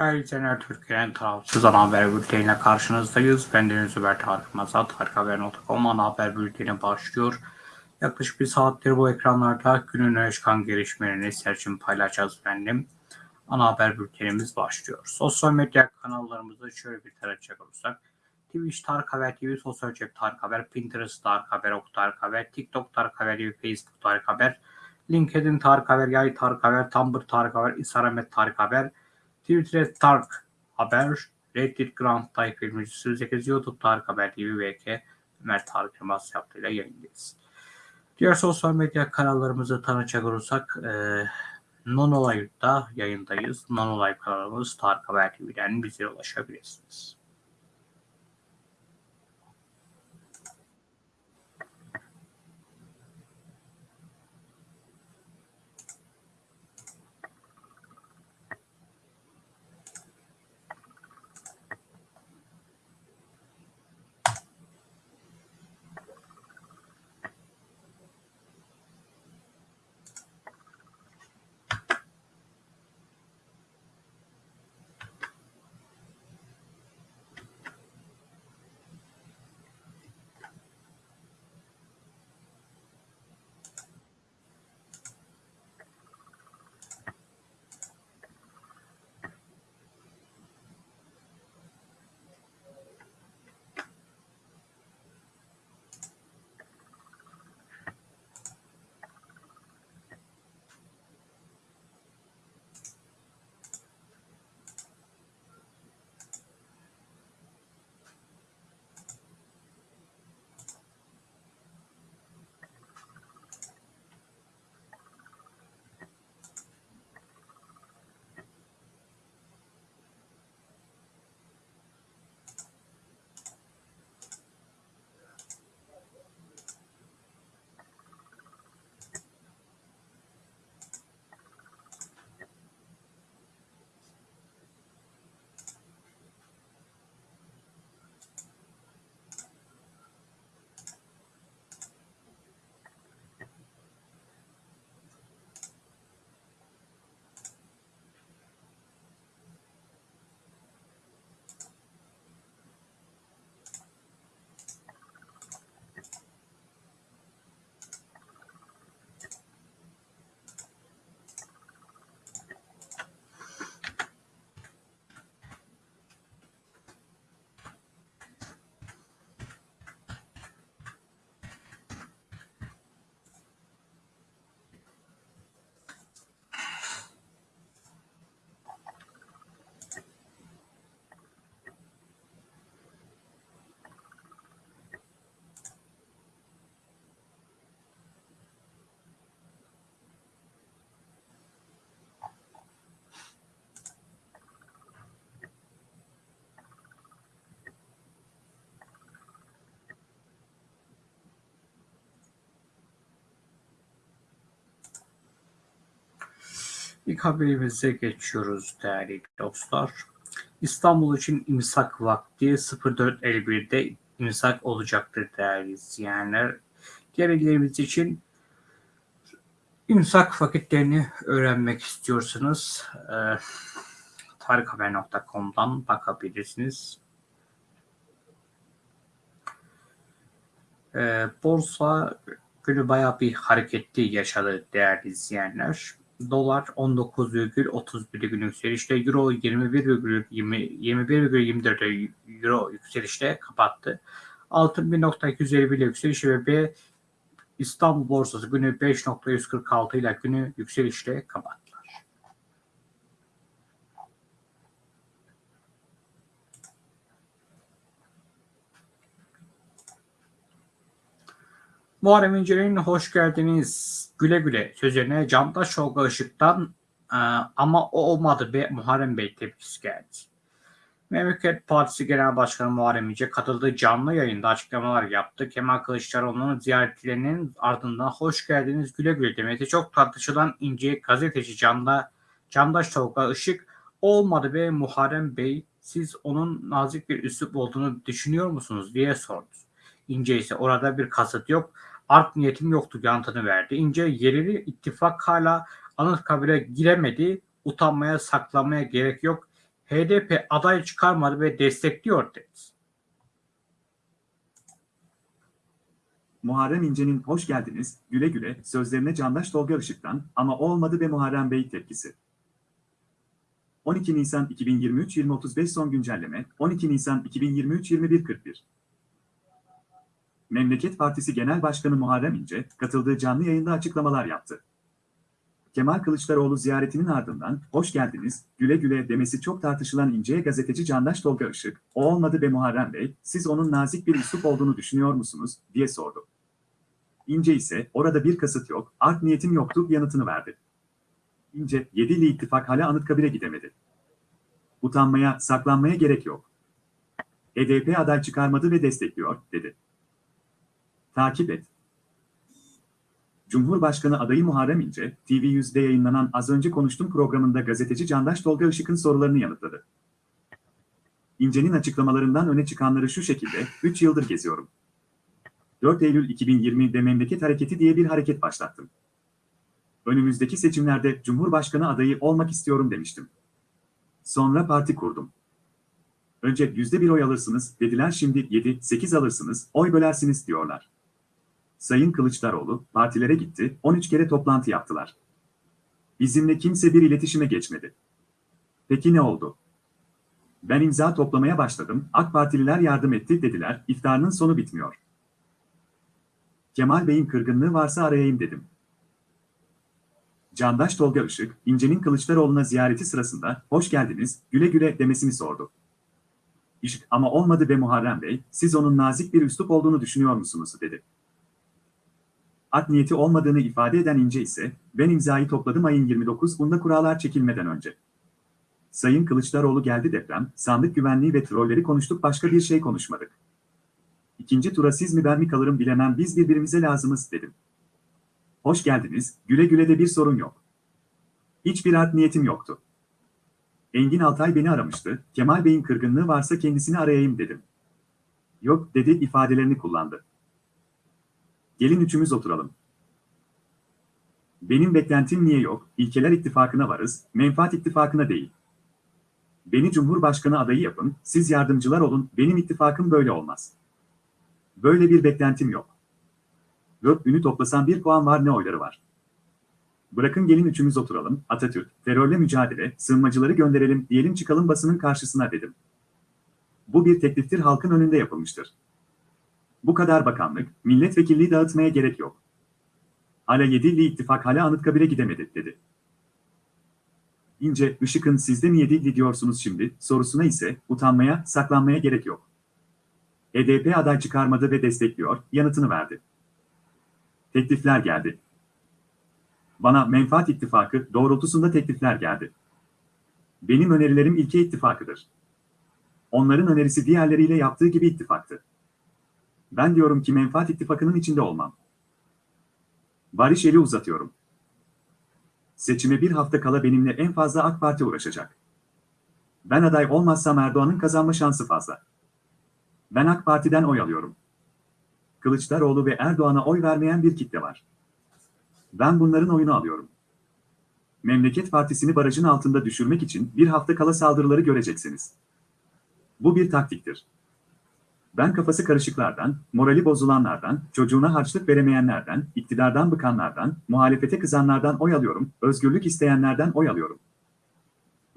Değerli izleyenler, Türkiye'nin tarafsız ana haber bülteniyle karşınızdayız. Ben Deniz Ömer Tarık Mazat, Tarikhaber.com ana haber bülteni başlıyor. Yaklaşık bir saattir bu ekranlarda günün öne çıkan gelişmelerini serçin paylaşacağız efendim. Ana haber bültenimiz başlıyor. Sosyal medya kanallarımızda şöyle bir tarayacak olursak. Twitch Tarık Haber TV, Sosyal Cep Tarık Haber, Pinterest Tarık Haber, Ok Tarık Haber, TikTok Tarık Haber TV, Facebook Tarık Haber, LinkedIn Tarık Haber, Yay Tarık Haber, Tumblr Tarık Haber, Instagram Tarık Haber, Twitter Tarık Haber, Reddit Grand Tayyip 28, YouTube Tarık Haber TV, VK Ömer Tarık Yılmaz yaptığıyla yayındayız. Diğer sosyal medya kanallarımızı tanıcak olursak e, Nonolive'da yayındayız. Nonolive kanalımız Tarık Haber TV'den bize ulaşabilirsiniz. İlk haberimize geçiyoruz değerli dostlar. İstanbul için imsak vakti 04.51'de imsak olacaktır değerli izleyenler. Diğer illerimiz için imsak vakitlerini öğrenmek istiyorsanız e, tarikhaber.com'dan bakabilirsiniz. E, borsa günü bayağı bir hareketli yaşadı değerli izleyenler. Dolar 19,31 gün yükselişte, Euro 21,24 Euro yükselişte kapattı. Altın 1.251 ile yükselişi ve İstanbul borsası günü 5.146 ile günü yükselişte kapattılar. Muharrem İnce'nin hoş geldiniz güle güle sözlerine Candaş Tolga Işık'tan e, ama o olmadı be Muharrem Bey tepkisi geldi. Memleket Partisi Genel Başkanı Muharrem İnce katıldığı canlı yayında açıklamalar yaptı. Kemal Kılıçdaroğlu'nun ziyaretlerinin ardından hoş geldiniz güle güle demesi çok tartışılan İnce gazeteci Canda, Candaş Tolga Işık olmadı be Muharrem Bey siz onun nazik bir üslup olduğunu düşünüyor musunuz diye sordu. İnce ise orada bir kasıt yok art niyetim yoktu yanıtını verdi. İnce yerili ittifak hala Anıtkabir'e giremedi. Utanmaya saklamaya gerek yok. HDP aday çıkarmadı ve destekliyor dedi. Muharrem İnce'nin hoş geldiniz, güle güle sözlerine Candaş Tolga Işık'tan ama olmadı ve Muharrem Bey tepkisi. 12 Nisan 2023 20.35 son güncelleme 12 Nisan 2023 21.41 Memleket Partisi Genel Başkanı Muharrem İnce, katıldığı canlı yayında açıklamalar yaptı. Kemal Kılıçdaroğlu ziyaretinin ardından, hoş geldiniz, güle güle demesi çok tartışılan İnce'ye gazeteci Candaş Tolga Işık, o olmadı be Muharrem Bey, siz onun nazik bir üslup olduğunu düşünüyor musunuz, diye sordu. İnce ise, orada bir kasıt yok, art niyetim yoktu yanıtını verdi. İnce, Yedili ittifak hala Anıtkabir'e gidemedi. Utanmaya, saklanmaya gerek yok. HDP aday çıkarmadı ve destekliyor, dedi. Takip et. Cumhurbaşkanı adayı Muharrem İnce, TV100'de yayınlanan Az Önce Konuştum programında gazeteci Candaş Tolga Işık'ın sorularını yanıtladı. İnce'nin açıklamalarından öne çıkanları şu şekilde, 3 yıldır geziyorum. 4 Eylül 2020'de Memleket Hareketi diye bir hareket başlattım. Önümüzdeki seçimlerde Cumhurbaşkanı adayı olmak istiyorum demiştim. Sonra parti kurdum. Önce yüzde bir oy alırsınız, dediler şimdi 7-8 alırsınız, oy bölersiniz diyorlar. Sayın Kılıçdaroğlu, partilere gitti, 13 kere toplantı yaptılar. Bizimle kimse bir iletişime geçmedi. Peki ne oldu? Ben imza toplamaya başladım, AK Partililer yardım etti dediler, iftarının sonu bitmiyor. Kemal Bey'in kırgınlığı varsa arayayım dedim. Candaş Tolga Işık, İnce'nin Kılıçdaroğlu'na ziyareti sırasında, hoş geldiniz, güle güle demesini sordu. Işık, ama olmadı be Muharrem Bey, siz onun nazik bir üslup olduğunu düşünüyor musunuz, dedi. Art niyeti olmadığını ifade eden İnce ise, ben imzayı topladım ayın 29'unda kurallar çekilmeden önce. Sayın Kılıçdaroğlu geldi deprem, sandık güvenliği ve trolleri konuştuk başka bir şey konuşmadık. İkinci tura siz mi ben mi kalırım bilemem biz birbirimize lazımız dedim. Hoş geldiniz, güle güle de bir sorun yok. Hiçbir art niyetim yoktu. Engin Altay beni aramıştı, Kemal Bey'in kırgınlığı varsa kendisini arayayım dedim. Yok dedi ifadelerini kullandı. Gelin üçümüz oturalım. Benim beklentim niye yok, ilkeler ittifakına varız, menfaat ittifakına değil. Beni Cumhurbaşkanı adayı yapın, siz yardımcılar olun, benim ittifakım böyle olmaz. Böyle bir beklentim yok. Dört ünü toplasan bir puan var ne oyları var. Bırakın gelin üçümüz oturalım, Atatürk, terörle mücadele, sığınmacıları gönderelim, diyelim çıkalım basının karşısına dedim. Bu bir tekliftir halkın önünde yapılmıştır. Bu kadar bakanlık, milletvekilliği dağıtmaya gerek yok. Hala Yedilli ittifak hala Anıtkabir'e gidemedi, dedi. İnce, Işık'ın sizde mi Yedilli diyorsunuz şimdi, sorusuna ise utanmaya, saklanmaya gerek yok. HDP aday çıkarmadı ve destekliyor, yanıtını verdi. Teklifler geldi. Bana menfaat ittifakı doğrultusunda teklifler geldi. Benim önerilerim ilke ittifakıdır. Onların önerisi diğerleriyle yaptığı gibi ittifaktı. Ben diyorum ki menfaat ittifakının içinde olmam. Barış eli uzatıyorum. Seçime bir hafta kala benimle en fazla AK Parti uğraşacak. Ben aday olmazsam Erdoğan'ın kazanma şansı fazla. Ben AK Parti'den oy alıyorum. Kılıçdaroğlu ve Erdoğan'a oy vermeyen bir kitle var. Ben bunların oyunu alıyorum. Memleket Partisi'ni barajın altında düşürmek için bir hafta kala saldırıları göreceksiniz. Bu bir taktiktir. Ben kafası karışıklardan, morali bozulanlardan, çocuğuna harçlık veremeyenlerden, iktidardan bıkanlardan, muhalefete kızanlardan oy alıyorum, özgürlük isteyenlerden oy alıyorum.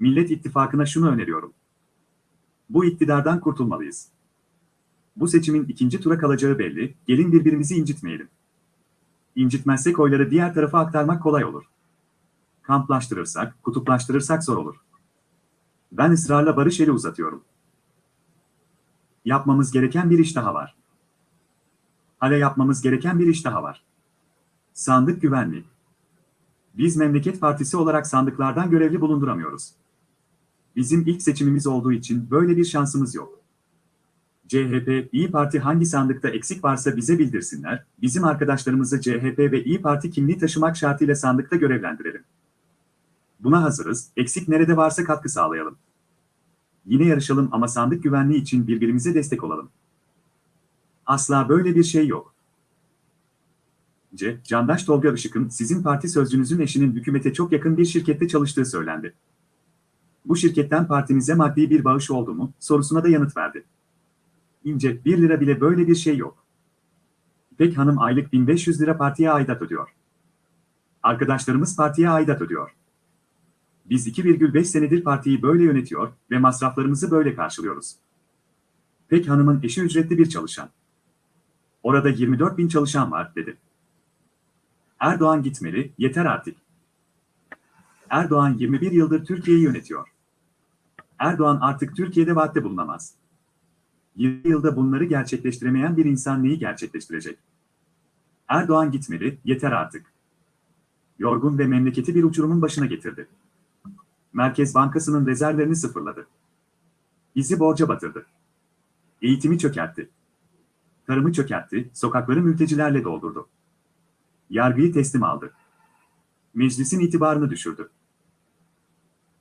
Millet İttifakı'na şunu öneriyorum. Bu iktidardan kurtulmalıyız. Bu seçimin ikinci tura kalacağı belli, gelin birbirimizi incitmeyelim. İncitmezsek oyları diğer tarafa aktarmak kolay olur. Kamplaştırırsak, kutuplaştırırsak zor olur. Ben ısrarla barış eli uzatıyorum. Yapmamız gereken bir iş daha var. Hala yapmamız gereken bir iş daha var. Sandık güvenliği. Biz Memleket Partisi olarak sandıklardan görevli bulunduramıyoruz. Bizim ilk seçimimiz olduğu için böyle bir şansımız yok. CHP, İyi Parti hangi sandıkta eksik varsa bize bildirsinler, bizim arkadaşlarımızı CHP ve İyi Parti kimliği taşımak şartıyla sandıkta görevlendirelim. Buna hazırız, eksik nerede varsa katkı sağlayalım. Yine yarışalım ama sandık güvenliği için birbirimize destek olalım. Asla böyle bir şey yok. C. Candaş Tolga Işık'ın sizin parti sözcünüzün eşinin hükümete çok yakın bir şirkette çalıştığı söylendi. bu şirketten partimize maddi bir bağış oldu mu sorusuna da yanıt verdi. İnce 1 lira bile böyle bir şey yok. İpek Hanım aylık 1500 lira partiye aidat ödüyor. Arkadaşlarımız partiye aidat ödüyor. Biz 2,5 senedir partiyi böyle yönetiyor ve masraflarımızı böyle karşılıyoruz. İpek Hanım'ın eşi ücretli bir çalışan. Orada 24 bin çalışan var, dedi. Erdoğan gitmeli, yeter artık. Erdoğan 21 yıldır Türkiye'yi yönetiyor. Erdoğan artık Türkiye'de vaatte bulunamaz. 20 yılda bunları gerçekleştiremeyen bir insan neyi gerçekleştirecek? Erdoğan gitmeli, yeter artık. Yorgun ve memleketi bir uçurumun başına getirdi. Merkez Bankası'nın rezervlerini sıfırladı. Bizi borca batırdı. Eğitimi çökertti. Tarımı çökertti, sokakları mültecilerle doldurdu. Yargıyı teslim aldı. Meclisin itibarını düşürdü.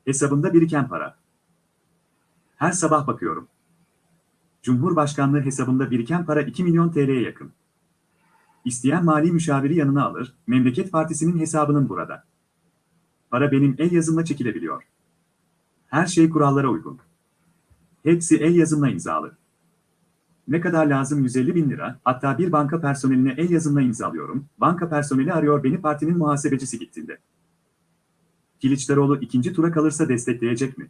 Hesabında biriken para. Her sabah bakıyorum. Cumhurbaşkanlığı hesabında biriken para 2 milyon TL'ye yakın. İsteyen mali müşaviri yanına alır, Memleket Partisi'nin hesabının burada. Para benim el yazımla çekilebiliyor. Her şey kurallara uygun. Hepsi el yazımla imzalı. Ne kadar lazım 150 bin lira, hatta bir banka personeline el yazımla imzalıyorum, banka personeli arıyor beni partinin muhasebecisi gittiğinde. Kılıçdaroğlu ikinci tura kalırsa destekleyecek mi?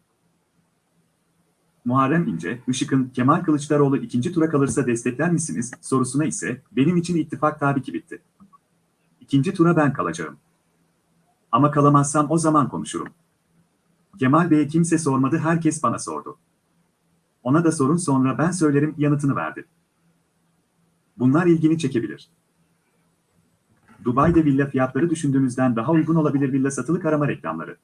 Muharrem İnce, Işık'ın Kemal Kılıçdaroğlu ikinci tura kalırsa destekler misiniz sorusuna ise benim için ittifak tabii ki bitti. İkinci tura ben kalacağım. Ama kalamazsam o zaman konuşurum. Kemal Bey'e kimse sormadı herkes bana sordu. Ona da sorun sonra ben söylerim yanıtını verdi. Bunlar ilgini çekebilir. Dubai'de villa fiyatları düşündüğünüzden daha uygun olabilir villa satılık arama reklamları.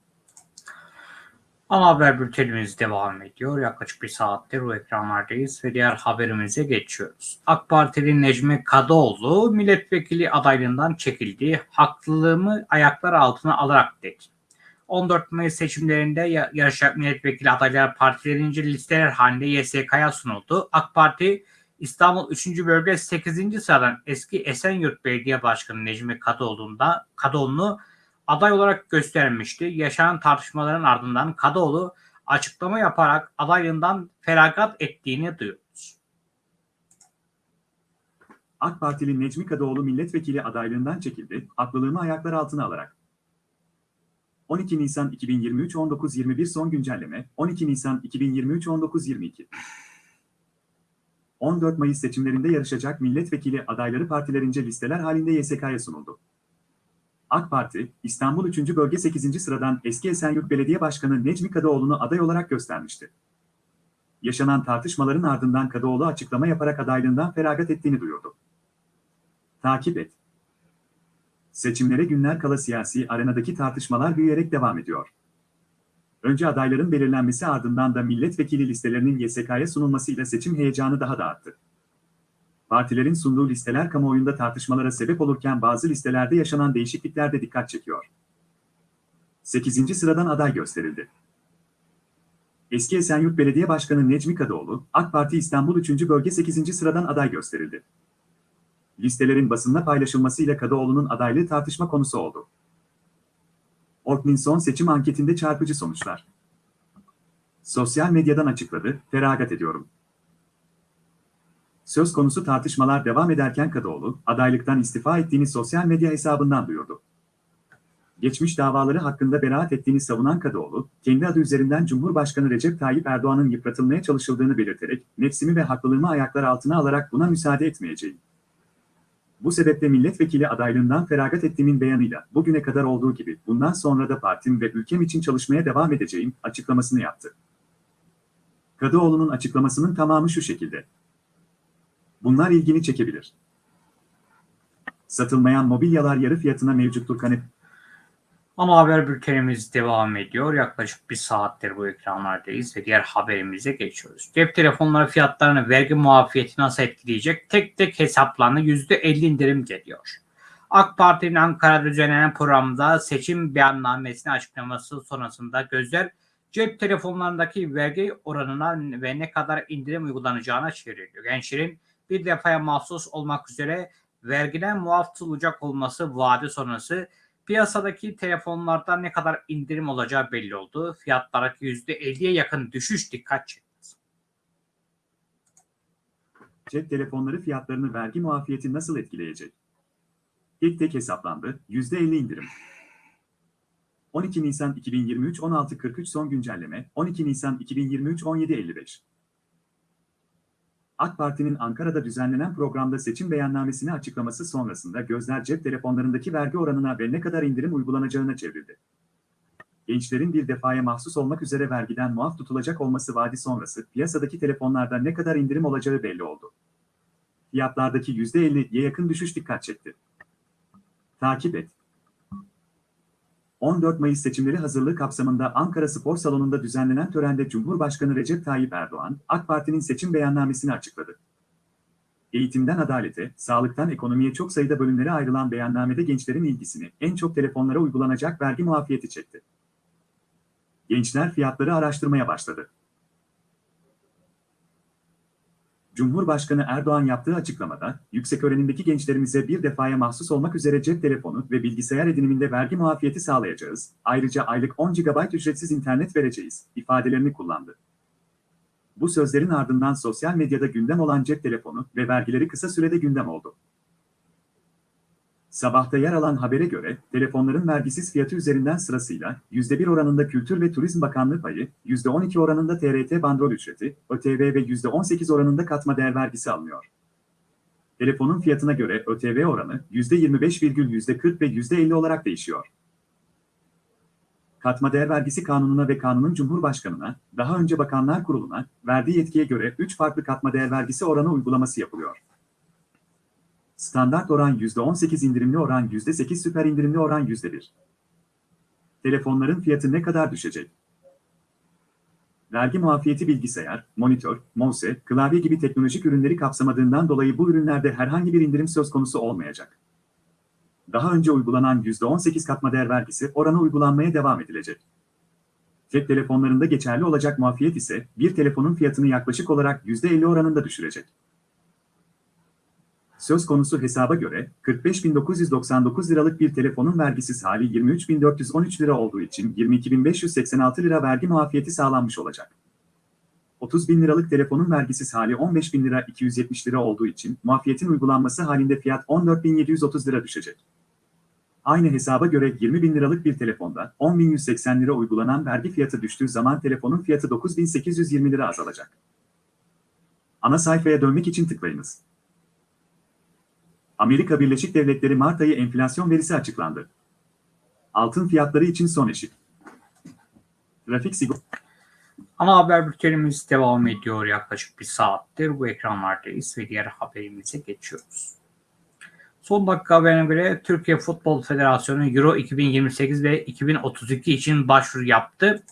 Ana haber bültenimiz devam ediyor. Yaklaşık bir saattir bu ekranlardayız ve diğer haberimize geçiyoruz. AK Partili Necmi Kadıoğlu milletvekili adaylığından çekildi. Haklılığımı ayaklar altına alarak dedi. 14 Mayıs seçimlerinde yarışacak milletvekili adayları partilerince listeler halinde YSK'ya sunuldu. AK Parti İstanbul 3. Bölge 8. sıradan eski Esenyurt Belediye Başkanı Necmi Kadıoğlu'nda Kadıoğlu'nu aday olarak göstermişti. Yaşanan tartışmaların ardından Kadıoğlu açıklama yaparak adaylığından feragat ettiğini duyuyoruz. AK Partili Necmi Kadıoğlu milletvekili adaylığından çekildi, haklılığımı ayaklar altına alarak. 12 Nisan 2023 19.21 son güncelleme 12 Nisan 2023 19.22 14 Mayıs seçimlerinde yarışacak milletvekili adayları partilerince listeler halinde YSK'ya sunuldu. AK Parti, İstanbul 3. Bölge 8. sıradan eski Esenyurt Belediye Başkanı Necmi Kadıoğlu'nu aday olarak göstermişti. Yaşanan tartışmaların ardından Kadıoğlu açıklama yaparak adaylığından feragat ettiğini duyurdu. Takip et. Seçimlere günler kala siyasi arenadaki tartışmalar büyüyerek devam ediyor. Önce adayların belirlenmesi ardından da milletvekili listelerinin YSK'ya sunulmasıyla seçim heyecanı daha da arttı. Partilerin sunduğu listeler kamuoyunda tartışmalara sebep olurken bazı listelerde yaşanan değişiklikler de dikkat çekiyor. 8. sıradan aday gösterildi. Eski Esenyurt Belediye Başkanı Necmi Kadıoğlu, AK Parti İstanbul 3. Bölge 8. sıradan aday gösterildi. Listelerin basında paylaşılmasıyla Kadıoğlu'nun adaylığı tartışma konusu oldu. Orknin son seçim anketinde çarpıcı sonuçlar. Sosyal medyadan açıkladı, feragat ediyorum. Söz konusu tartışmalar devam ederken Kadıoğlu, adaylıktan istifa ettiğini sosyal medya hesabından duyurdu. Geçmiş davaları hakkında beraat ettiğini savunan Kadıoğlu, kendi adı üzerinden Cumhurbaşkanı Recep Tayyip Erdoğan'ın yıpratılmaya çalışıldığını belirterek, nefsimi ve haklılığımı ayaklar altına alarak buna müsaade etmeyeceğim. Bu sebeple milletvekili adaylığından feragat ettiğimin beyanıyla bugüne kadar olduğu gibi bundan sonra da partim ve ülkem için çalışmaya devam edeceğim açıklamasını yaptı. Kadıoğlu'nun açıklamasının tamamı şu şekilde. Bunlar ilgini çekebilir. Satılmayan mobilyalar yarı fiyatına mevcuttur kanep. Ana haber bültenimiz devam ediyor. Yaklaşık bir saattir bu ekranlardayız ve diğer haberimize geçiyoruz. Cep telefonları fiyatlarını vergi muafiyeti nasıl etkileyecek? Tek tek hesaplarına %50 indirim geliyor. AK Parti'nin Ankara'da düzenlenen programda seçim beyannamesini açıklaması sonrasında gözler cep telefonlarındaki vergi oranına ve ne kadar indirim uygulanacağına çevriliyor. Gençlerin bir defaya mahsus olmak üzere vergiden muaf tutulacak olması vaadi sonrası piyasadaki telefonlarda ne kadar indirim olacağı belli oldu. Fiyatlardaki %50'ye yakın düşüş dikkat çekti. Cep telefonları fiyatlarını vergi muafiyeti nasıl etkileyecek? Tek tek hesaplandı, %50 indirim. 12 Nisan 2023 16.43 son güncelleme, 12 Nisan 2023 17.55. AK Parti'nin Ankara'da düzenlenen programda seçim beyannamesini açıklaması sonrasında gözler cep telefonlarındaki vergi oranına ve ne kadar indirim uygulanacağına çevrildi. Gençlerin bir defaya mahsus olmak üzere vergiden muaf tutulacak olması vaadi sonrası piyasadaki telefonlarda ne kadar indirim olacağı belli oldu. Fiyatlardaki %50'ye yakın düşüş dikkat çekti. Takip et. 14 Mayıs seçimleri hazırlığı kapsamında Ankara Spor Salonu'nda düzenlenen törende Cumhurbaşkanı Recep Tayyip Erdoğan, AK Parti'nin seçim beyannamesini açıkladı. Eğitimden adalete, sağlıktan ekonomiye çok sayıda bölümlere ayrılan beyannamede gençlerin ilgisini en çok telefonlara uygulanacak vergi muafiyeti çekti. Gençler fiyatları araştırmaya başladı. Cumhurbaşkanı Erdoğan yaptığı açıklamada, yüksek öğrenimdeki gençlerimize bir defaya mahsus olmak üzere cep telefonu ve bilgisayar ediniminde vergi muafiyeti sağlayacağız, ayrıca aylık 10 GB ücretsiz internet vereceğiz, ifadelerini kullandı. Bu sözlerin ardından sosyal medyada gündem olan cep telefonu ve vergileri kısa sürede gündem oldu. Sabahta yer alan habere göre, telefonların vergisiz fiyatı üzerinden sırasıyla %1 oranında Kültür ve Turizm Bakanlığı payı, %12 oranında TRT bandrol ücreti, ÖTV ve %18 oranında katma değer vergisi alınıyor. Telefonun fiyatına göre ÖTV oranı %25,40 %40 ve %50 olarak değişiyor. Katma değer vergisi kanununa ve kanunun Cumhurbaşkanına, daha önce Bakanlar Kurulu'na verdiği yetkiye göre 3 farklı katma değer vergisi oranı uygulaması yapılıyor. Standart oran %18 indirimli oran %8 süper indirimli oran %1. Telefonların fiyatı ne kadar düşecek? Vergi muafiyeti bilgisayar, monitör, mouse, klavye gibi teknolojik ürünleri kapsamadığından dolayı bu ürünlerde herhangi bir indirim söz konusu olmayacak. Daha önce uygulanan %18 katma değer vergisi oranı uygulanmaya devam edilecek. Cep telefonlarında geçerli olacak muafiyet ise bir telefonun fiyatını yaklaşık olarak %50 oranında düşürecek. Söz konusu hesaba göre 45.999 liralık bir telefonun vergisiz hali 23.413 lira olduğu için 22.586 lira vergi muafiyeti sağlanmış olacak. 30.000 liralık telefonun vergisiz hali 15.000 lira 270 lira olduğu için muafiyetin uygulanması halinde fiyat 14.730 lira düşecek. Aynı hesaba göre 20.000 liralık bir telefonda 10.180 lira uygulanan vergi fiyatı düştüğü zaman telefonun fiyatı 9.820 lira azalacak. Ana sayfaya dönmek için tıklayınız. Amerika Birleşik Devletleri Mart ayı enflasyon verisi açıklandı. Altın fiyatları için son eşik. Trafik sigorta Ana haber bültenimiz devam ediyor yaklaşık bir saattir. Bu ekranlardayız ve diğer haberimize geçiyoruz. Son dakika haberine göre Türkiye Futbol Federasyonu Euro 2028 ve 2032 için başvuru yaptı.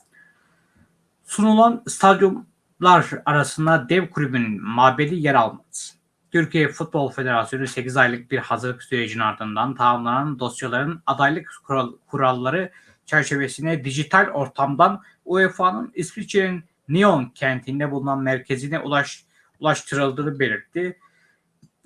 Sunulan stadyumlar arasında dev kulübün mabedi yer almadı. Türkiye Futbol Federasyonu 8 aylık bir hazırlık sürecinin ardından tamamlanan dosyaların adaylık kural, kuralları çerçevesine dijital ortamdan UEFA'nın İsviçre'nin Nyon kentinde bulunan merkezine ulaş, ulaştırıldığını belirtti.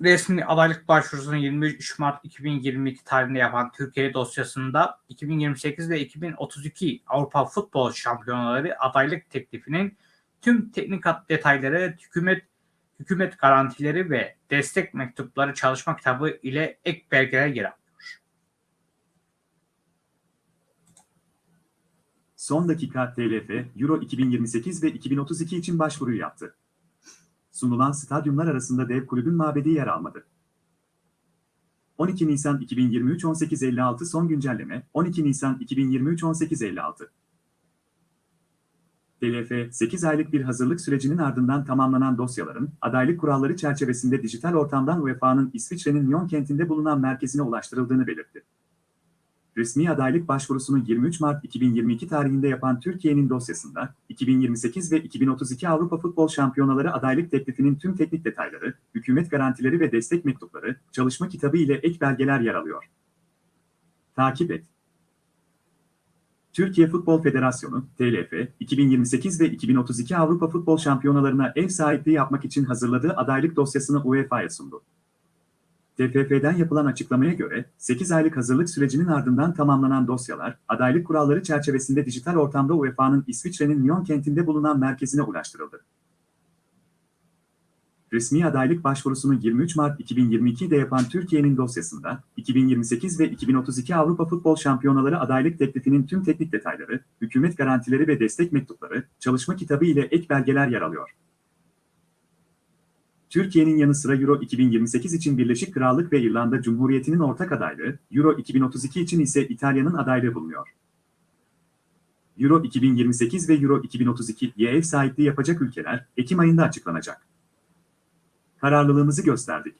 Resmi adaylık başvurusunu 23 Mart 2022 tarihinde yapan Türkiye dosyasında 2028 ve 2032 Avrupa Futbol Şampiyonaları adaylık teklifinin tüm teknik detayları hükümet hükümet garantileri ve destek mektupları çalışma kitabı ile ek belgeler yer alıyor. Son dakika TLF, Euro 2028 ve 2032 için başvuruyu yaptı. Sunulan stadyumlar arasında dev kulübün mabedi yer almadı. 12 Nisan 2023 18.56 son güncelleme 12 Nisan 2023 18.56 TLF, 8 aylık bir hazırlık sürecinin ardından tamamlanan dosyaların, adaylık kuralları çerçevesinde dijital ortamdan UEFA'nın İsviçre'nin Lyon kentinde bulunan merkezine ulaştırıldığını belirtti. Resmi adaylık başvurusunu 23 Mart 2022 tarihinde yapan Türkiye'nin dosyasında, 2028 ve 2032 Avrupa Futbol Şampiyonaları adaylık teklifinin tüm teknik detayları, hükümet garantileri ve destek mektupları, çalışma kitabı ile ek belgeler yer alıyor. Takip et. Türkiye Futbol Federasyonu, TLF, 2028 ve 2032 Avrupa Futbol Şampiyonalarına ev sahipliği yapmak için hazırladığı adaylık dosyasını UEFA'ya sundu. TFF'den yapılan açıklamaya göre 8 aylık hazırlık sürecinin ardından tamamlanan dosyalar, adaylık kuralları çerçevesinde dijital ortamda UEFA'nın İsviçre'nin Lyon kentinde bulunan merkezine ulaştırıldı. Resmi adaylık başvurusunu 23 Mart 2022'de yapan Türkiye'nin dosyasında, 2028 ve 2032 Avrupa Futbol Şampiyonaları adaylık teklifinin tüm teknik detayları, hükümet garantileri ve destek mektupları, çalışma kitabı ile ek belgeler yer alıyor. Türkiye'nin yanı sıra Euro 2028 için Birleşik Krallık ve İrlanda Cumhuriyeti'nin ortak adaylığı, Euro 2032 için ise İtalya'nın adaylığı bulunuyor. Euro 2028 ve Euro 2032'ye ev sahipliği yapacak ülkeler, Ekim ayında açıklanacak. Kararlılığımızı gösterdik.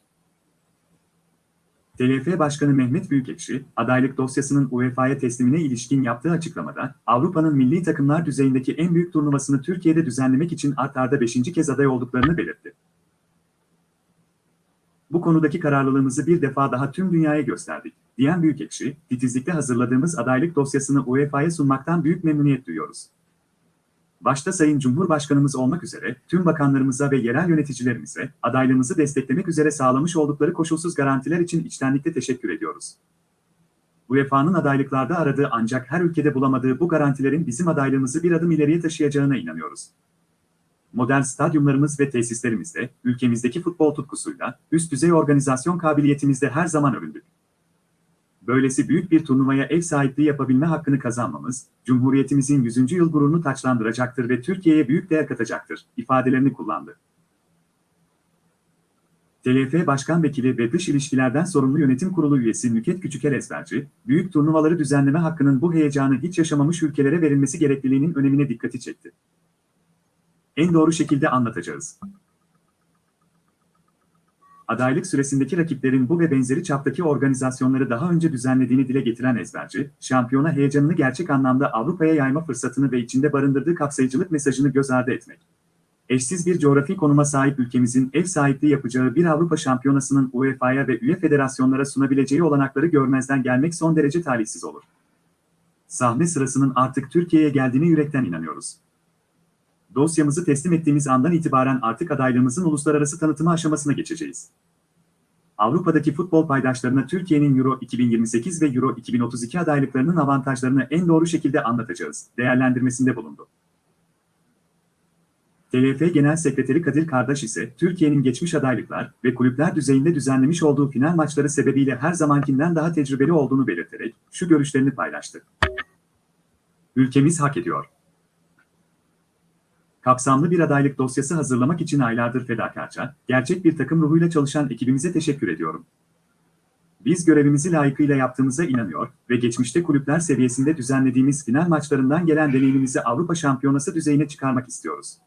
TLF Başkanı Mehmet Büyükekşi, adaylık dosyasının UEFA'ya teslimine ilişkin yaptığı açıklamada, Avrupa'nın milli takımlar düzeyindeki en büyük turnuvasını Türkiye'de düzenlemek için art arda 5. kez aday olduklarını belirtti. Bu konudaki kararlılığımızı bir defa daha tüm dünyaya gösterdik, diyen Büyükekşi, titizlikle hazırladığımız adaylık dosyasını UEFA'ya sunmaktan büyük memnuniyet duyuyoruz. Başta Sayın Cumhurbaşkanımız olmak üzere tüm bakanlarımıza ve yerel yöneticilerimize adaylığımızı desteklemek üzere sağlamış oldukları koşulsuz garantiler için içtenlikle teşekkür ediyoruz. UEFA'nın adaylıklarda aradığı ancak her ülkede bulamadığı bu garantilerin bizim adaylığımızı bir adım ileriye taşıyacağına inanıyoruz. Modern stadyumlarımız ve tesislerimizde, ülkemizdeki futbol tutkusuyla, üst düzey organizasyon kabiliyetimizde her zaman övündük. Böylesi büyük bir turnuvaya ev sahipliği yapabilme hakkını kazanmamız, Cumhuriyetimizin 100. yıl gururunu taçlandıracaktır ve Türkiye'ye büyük değer katacaktır, ifadelerini kullandı. TLF Başkan Vekili ve Dış İlişkilerden Sorumlu Yönetim Kurulu üyesi Nüket Küçükel Ezberci, büyük turnuvaları düzenleme hakkının bu heyecanı hiç yaşamamış ülkelere verilmesi gerekliliğinin önemine dikkati çekti. En doğru şekilde anlatacağız. Adaylık süresindeki rakiplerin bu ve benzeri çaptaki organizasyonları daha önce düzenlediğini dile getiren ezberci, şampiyona heyecanını gerçek anlamda Avrupa'ya yayma fırsatını ve içinde barındırdığı kapsayıcılık mesajını göz ardı etmek. Eşsiz bir coğrafi konuma sahip ülkemizin ev sahipliği yapacağı bir Avrupa şampiyonasının UEFA'ya ve üye federasyonlara sunabileceği olanakları görmezden gelmek son derece talihsiz olur. Sahne sırasının artık Türkiye'ye geldiğine yürekten inanıyoruz. Dosyamızı teslim ettiğimiz andan itibaren artık adaylığımızın uluslararası tanıtımı aşamasına geçeceğiz. Avrupa'daki futbol paydaşlarına Türkiye'nin Euro 2028 ve Euro 2032 adaylıklarının avantajlarını en doğru şekilde anlatacağız, değerlendirmesinde bulundu. TLF Genel Sekreteri Kadir Kardaş ise Türkiye'nin geçmiş adaylıklar ve kulüpler düzeyinde düzenlemiş olduğu final maçları sebebiyle her zamankinden daha tecrübeli olduğunu belirterek şu görüşlerini paylaştı. Ülkemiz hak ediyor kapsamlı bir adaylık dosyası hazırlamak için aylardır fedakarca, gerçek bir takım ruhuyla çalışan ekibimize teşekkür ediyorum. Biz görevimizi layıkıyla yaptığımıza inanıyor ve geçmişte kulüpler seviyesinde düzenlediğimiz final maçlarından gelen deneyimimizi Avrupa Şampiyonası düzeyine çıkarmak istiyoruz.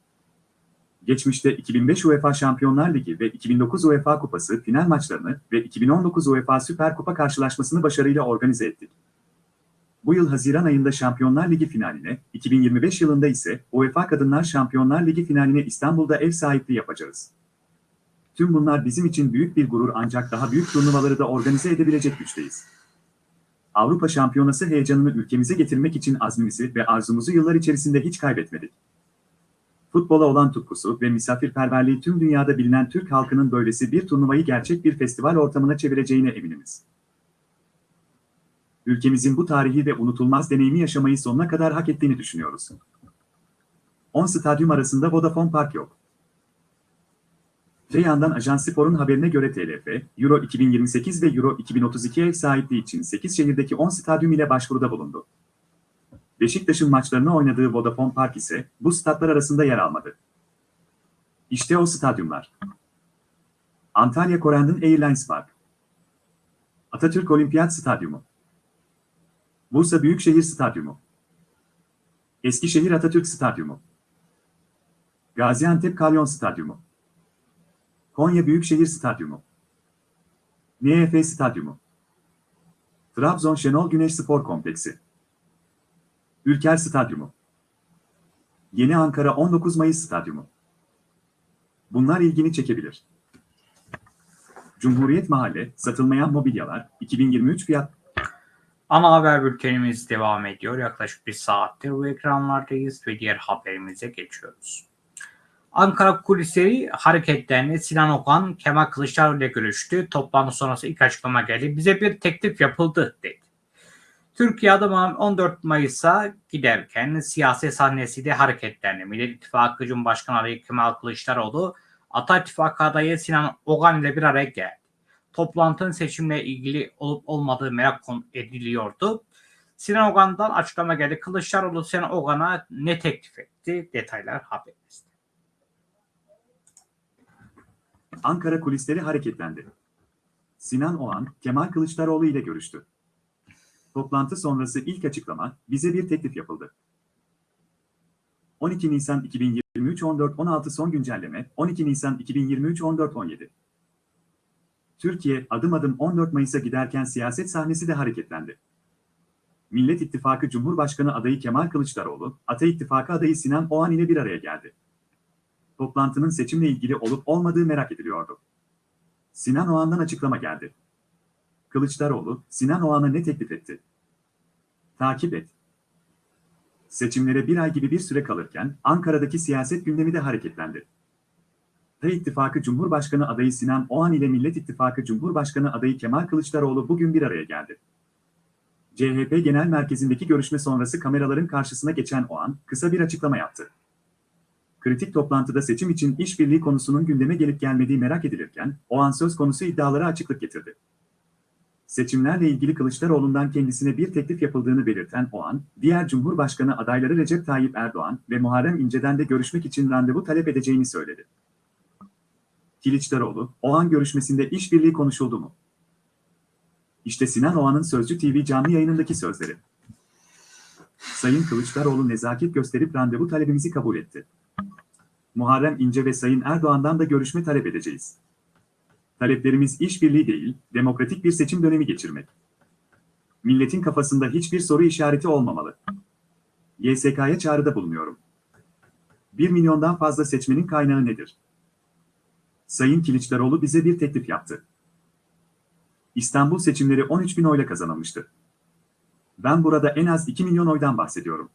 Geçmişte 2005 UEFA Şampiyonlar Ligi ve 2009 UEFA Kupası final maçlarını ve 2019 UEFA Süper Kupa karşılaşmasını başarıyla organize ettik. Bu yıl Haziran ayında Şampiyonlar Ligi finaline, 2025 yılında ise UEFA Kadınlar Şampiyonlar Ligi finaline İstanbul'da ev sahipliği yapacağız. Tüm bunlar bizim için büyük bir gurur ancak daha büyük turnuvaları da organize edebilecek güçteyiz. Avrupa Şampiyonası heyecanını ülkemize getirmek için azmimizi ve arzumuzu yıllar içerisinde hiç kaybetmedik. Futbola olan tutkusu ve misafirperverliği tüm dünyada bilinen Türk halkının böylesi bir turnuvayı gerçek bir festival ortamına çevireceğine eminimiz ülkemizin bu tarihi ve unutulmaz deneyimi yaşamayı sonuna kadar hak ettiğini düşünüyoruz. 10 stadyum arasında Vodafone Park yok. Te yandan Ajans Spor'un haberine göre TLF, Euro 2028 ve Euro 2032 ev sahipliği için 8 şehirdeki 10 stadyum ile başvuruda bulundu. Beşiktaş'ın maçlarını oynadığı Vodafone Park ise bu statlar arasında yer almadı. İşte o stadyumlar. Antalya Corendon Airlines Park. Atatürk Olimpiyat Stadyumu. Bursa Büyükşehir Stadyumu. Eskişehir Atatürk Stadyumu. Gaziantep Kalyon Stadyumu. Konya Büyükşehir Stadyumu. NEF Stadyumu. Trabzon Şenol Güneş Spor Kompleksi. Ülker Stadyumu. Yeni Ankara 19 Mayıs Stadyumu. Bunlar ilgini çekebilir. Cumhuriyet Mahalle, satılmayan mobilyalar, 2023 fiyat Ana haber bültenimiz devam ediyor. Yaklaşık bir saattir bu ekranlardayız ve diğer haberimize geçiyoruz. Ankara kulisleri hareketlerini Sinan Okan, Kemal Kılıçdaroğlu ile görüştü. Toplantı sonrası ilk açıklama geldi. Bize bir teklif yapıldı dedi. Türkiye adım 14 Mayıs'a giderken siyasi sahnesi de hareketlendi. Millet İttifakı Cumhurbaşkanı adayı Kemal Kılıçdaroğlu, Ata İttifakı adayı Sinan Ogan ile bir araya geldi. Toplantının seçimle ilgili olup olmadığı merak ediliyordu. Sinan Ogan'dan açıklama geldi. Kılıçdaroğlu Sinan Ogan'a ne teklif etti? Detaylar haberimizde. Ankara kulisleri hareketlendi. Sinan Oğan, Kemal Kılıçdaroğlu ile görüştü. Toplantı sonrası ilk açıklama, bize bir teklif yapıldı. 12 Nisan 2023 14-16 son güncelleme, 12 Nisan 2023 14-17. Türkiye adım adım 14 Mayıs'a giderken siyaset sahnesi de hareketlendi. Millet İttifakı Cumhurbaşkanı adayı Kemal Kılıçdaroğlu, Ata İttifakı adayı Sinan Oğan ile bir araya geldi. Toplantının seçimle ilgili olup olmadığı merak ediliyordu. Sinan Oğan'dan açıklama geldi. Kılıçdaroğlu, Sinan Oğan'a ne teklif etti? Takip et. Seçimlere bir ay gibi bir süre kalırken Ankara'daki siyaset gündemi de hareketlendi. Ata İttifakı Cumhurbaşkanı adayı Sinan Oğan ile Millet İttifakı Cumhurbaşkanı adayı Kemal Kılıçdaroğlu bugün bir araya geldi. CHP Genel Merkezi'ndeki görüşme sonrası kameraların karşısına geçen Oğan, kısa bir açıklama yaptı. Kritik toplantıda seçim için işbirliği konusunun gündeme gelip gelmediği merak edilirken, Oğan söz konusu iddialara açıklık getirdi. Seçimlerle ilgili Kılıçdaroğlu'ndan kendisine bir teklif yapıldığını belirten Oğan, diğer Cumhurbaşkanı adayları Recep Tayyip Erdoğan ve Muharrem İnce'den de görüşmek için randevu talep edeceğini söyledi. Kılıçdaroğlu, Oğan görüşmesinde işbirliği konuşuldu mu? İşte Sinan Oğan'ın Sözcü TV canlı yayınındaki sözleri. Sayın Kılıçdaroğlu nezaket gösterip randevu talebimizi kabul etti. Muharrem İnce ve Sayın Erdoğan'dan da görüşme talep edeceğiz. Taleplerimiz işbirliği değil, demokratik bir seçim dönemi geçirmek. Milletin kafasında hiçbir soru işareti olmamalı. YSK'ya çağrıda bulunuyorum. 1 milyondan fazla seçmenin kaynağı nedir? Sayın Kılıçdaroğlu bize bir teklif yaptı. İstanbul seçimleri 13 bin oyla kazanılmıştı. Ben burada en az 2 milyon oydan bahsediyorum.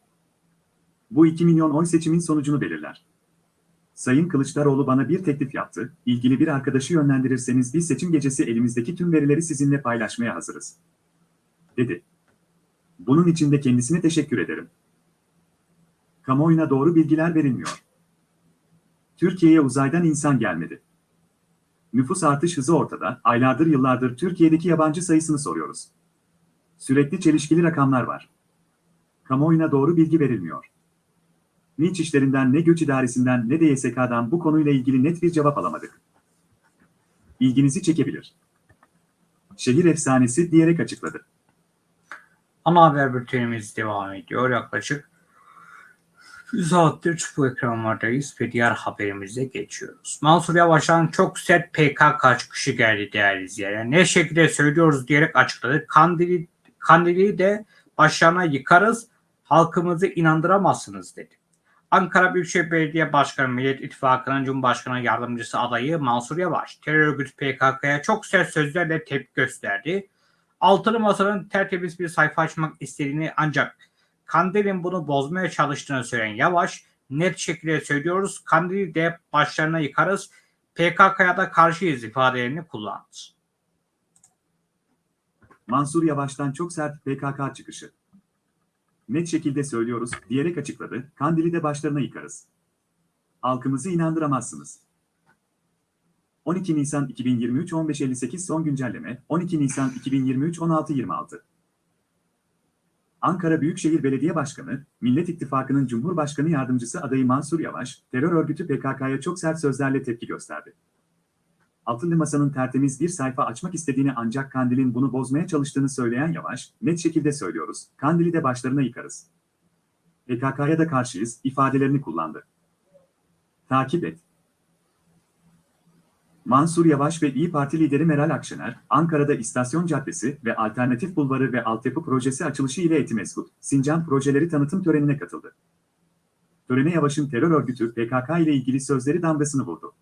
Bu 2 milyon oy seçimin sonucunu belirler. Sayın Kılıçdaroğlu bana bir teklif yaptı, ilgili bir arkadaşı yönlendirirseniz biz seçim gecesi elimizdeki tüm verileri sizinle paylaşmaya hazırız. Dedi. Bunun için de kendisine teşekkür ederim. Kamuoyuna doğru bilgiler verilmiyor. Türkiye'ye uzaydan insan gelmedi. Nüfus artış hızı ortada, aylardır yıllardır Türkiye'deki yabancı sayısını soruyoruz. Sürekli çelişkili rakamlar var. Kamuoyuna doğru bilgi verilmiyor. Ne İçişlerinden ne Göç İdaresi'nden ne de YSK'dan bu konuyla ilgili net bir cevap alamadık. İlginizi çekebilir. Şehir efsanesi diyerek açıkladı. Ana haber bültenimiz devam ediyor. Yaklaşık bir saattir bu ekranlardayız ve diğer haberimize geçiyoruz. Mansur Yavaş'tan çok sert PKK çıkışı geldi değerli izleyenler. Ne şekilde söylüyoruz diyerek açıkladı. Kandili, Kandili de başlarına yıkarız, halkımızı inandıramazsınız dedi. Ankara Büyükşehir Belediye Başkanı Millet İttifakı'nın Cumhurbaşkanı Yardımcısı adayı Mansur Yavaş, terör örgütü PKK'ya çok sert sözlerle tepki gösterdi. Altılı Masa'nın tertemiz bir sayfa açmak istediğini ancak Kandil'in bunu bozmaya çalıştığını söyleyen Yavaş, net şekilde söylüyoruz, Kandil'i de başlarına yıkarız, PKK'ya da karşıyız ifadelerini kullandı. Mansur Yavaş'tan çok sert PKK çıkışı. Net şekilde söylüyoruz diyerek açıkladı, Kandil'i de başlarına yıkarız. Halkımızı inandıramazsınız. 12 Nisan 2023 15.58 son güncelleme, 12 Nisan 2023 16.26 Ankara Büyükşehir Belediye Başkanı, Millet İttifakı'nın Cumhurbaşkanı Yardımcısı adayı Mansur Yavaş, terör örgütü PKK'ya çok sert sözlerle tepki gösterdi. Altılı Masa'nın tertemiz bir sayfa açmak istediğini ancak Kandil'in bunu bozmaya çalıştığını söyleyen Yavaş, net şekilde söylüyoruz, Kandil'i de başlarına yıkarız. PKK'ya da karşıyız, ifadelerini kullandı. Takip et. Mansur Yavaş ve İyi Parti lideri Meral Akşener, Ankara'da İstasyon Caddesi ve Alternatif Bulvarı ve Altyapı Projesi açılışı ile Etimeskut, Sincan projeleri tanıtım törenine katıldı. Törene Yavaş'ın terör örgütü PKK ile ilgili sözleri damgasını vurdu.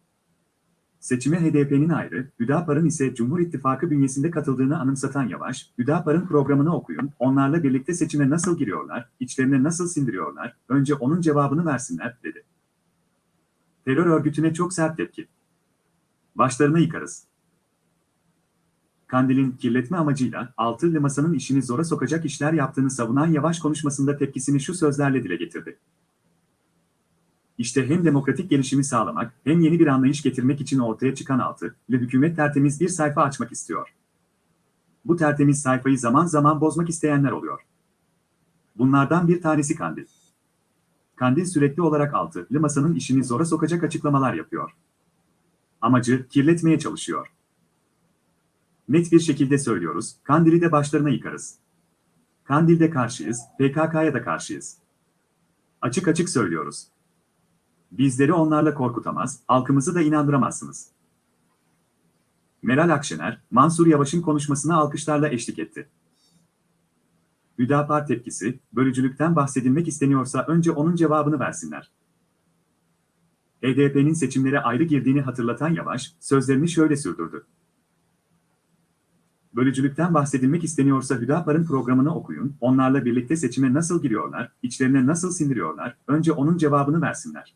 Seçime HDP'nin ayrı, Hüdapar'ın ise Cumhur İttifakı bünyesinde katıldığını anımsatan Yavaş, Hüdapar'ın programını okuyun, onlarla birlikte seçime nasıl giriyorlar, içlerine nasıl sindiriyorlar, önce onun cevabını versinler, dedi. Terör örgütüne çok sert tepki. Başlarına yıkarız. Kandil'in kirletme amacıyla altılı masanın işini zora sokacak işler yaptığını savunan Yavaş konuşmasında tepkisini şu sözlerle dile getirdi. İşte hem demokratik gelişimi sağlamak hem yeni bir anlayış getirmek için ortaya çıkan altı ve hükümet tertemiz bir sayfa açmak istiyor. Bu tertemiz sayfayı zaman zaman bozmak isteyenler oluyor. Bunlardan bir tanesi Kandil. Kandil sürekli olarak altılı masanın işini zora sokacak açıklamalar yapıyor. Amacı kirletmeye çalışıyor. Net bir şekilde söylüyoruz, Kandil'i de başlarına yıkarız. Kandil'de karşıyız, PKK'ya da karşıyız. Açık açık söylüyoruz. Bizleri onlarla korkutamaz, halkımızı da inandıramazsınız. Meral Akşener, Mansur Yavaş'ın konuşmasına alkışlarla eşlik etti. Hüdapar tepkisi, bölücülükten bahsedilmek isteniyorsa önce onun cevabını versinler. HDP'nin seçimlere ayrı girdiğini hatırlatan Yavaş, sözlerini şöyle sürdürdü. Bölücülükten bahsedilmek isteniyorsa Hüdapar'ın programını okuyun, onlarla birlikte seçime nasıl giriyorlar, içlerine nasıl sindiriyorlar, önce onun cevabını versinler.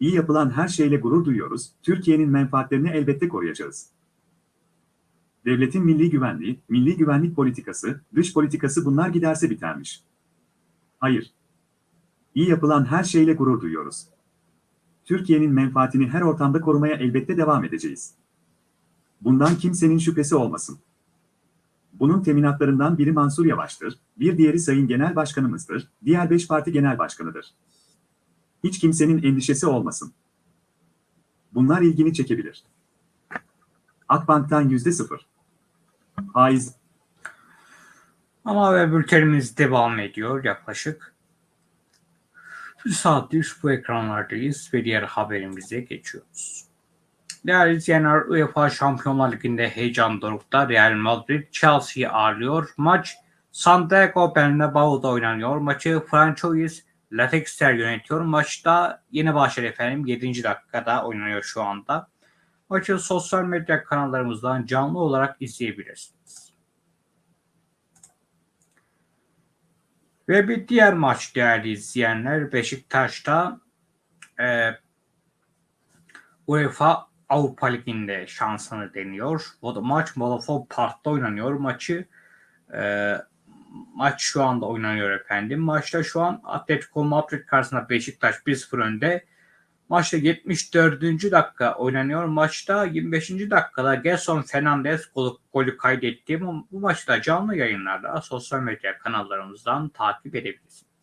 İyi yapılan her şeyle gurur duyuyoruz, Türkiye'nin menfaatlerini elbette koruyacağız. Devletin milli güvenliği, milli güvenlik politikası, dış politikası bunlar giderse bitermiş. Hayır. İyi yapılan her şeyle gurur duyuyoruz. Türkiye'nin menfaatini her ortamda korumaya elbette devam edeceğiz. Bundan kimsenin şüphesi olmasın. Bunun teminatlarından biri Mansur Yavaş'tır, bir diğeri Sayın Genel Başkanımızdır, diğer beş parti genel başkanıdır. Hiç kimsenin endişesi olmasın. Bunlar ilgini çekebilir. Akbank'tan yüzde sıfır. Faiz. Ama haber bültenimiz devam ediyor yaklaşık. Bir saattir bu ekranlardayız ve diğer haberimize geçiyoruz. Değerli izleyenler UEFA Şampiyonlar Ligi'nde heyecan dorukta Real Madrid Chelsea'yi ağırlıyor. Maç Santiago Bernabeu'da oynanıyor. Maçı Francois Latexter yönetiyor. Maçta yeni başladı efendim. 7. dakikada oynanıyor şu anda. Maçı sosyal medya kanallarımızdan canlı olarak izleyebilirsiniz. Ve bir diğer maç değerli izleyenler Beşiktaş'ta e, UEFA Avrupa Ligi'nde şansını deniyor. Bu da maç Vodafone Park'ta oynanıyor. Maçı e, maç şu anda oynanıyor efendim. Maçta şu an Atletico Madrid karşısında Beşiktaş 1-0 önde. Maçta 74. dakika oynanıyor. Maçta 25. dakikada Gerson Fernandez golü, golü kaydetti. Bu, bu maçı canlı yayınlarda sosyal medya kanallarımızdan takip edebilirsiniz.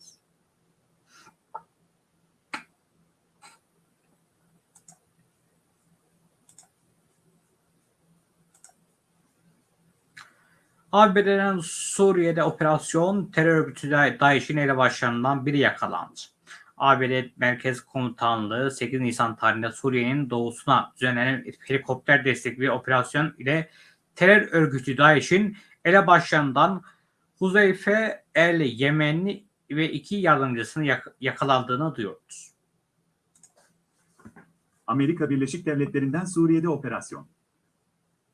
ABD'den Suriye'de operasyon terör örgütü DAEŞ'in elebaşlarından biri yakalandı. ABD Merkez Komutanlığı 8 Nisan tarihinde Suriye'nin doğusuna düzenlenen helikopter destekli operasyon ile terör örgütü DAEŞ'in elebaşlarından Huzeyfe El Yemenli ve iki yardımcısının yak- yakalandığını duyuyoruz. Amerika Birleşik Devletleri'nden Suriye'de operasyon.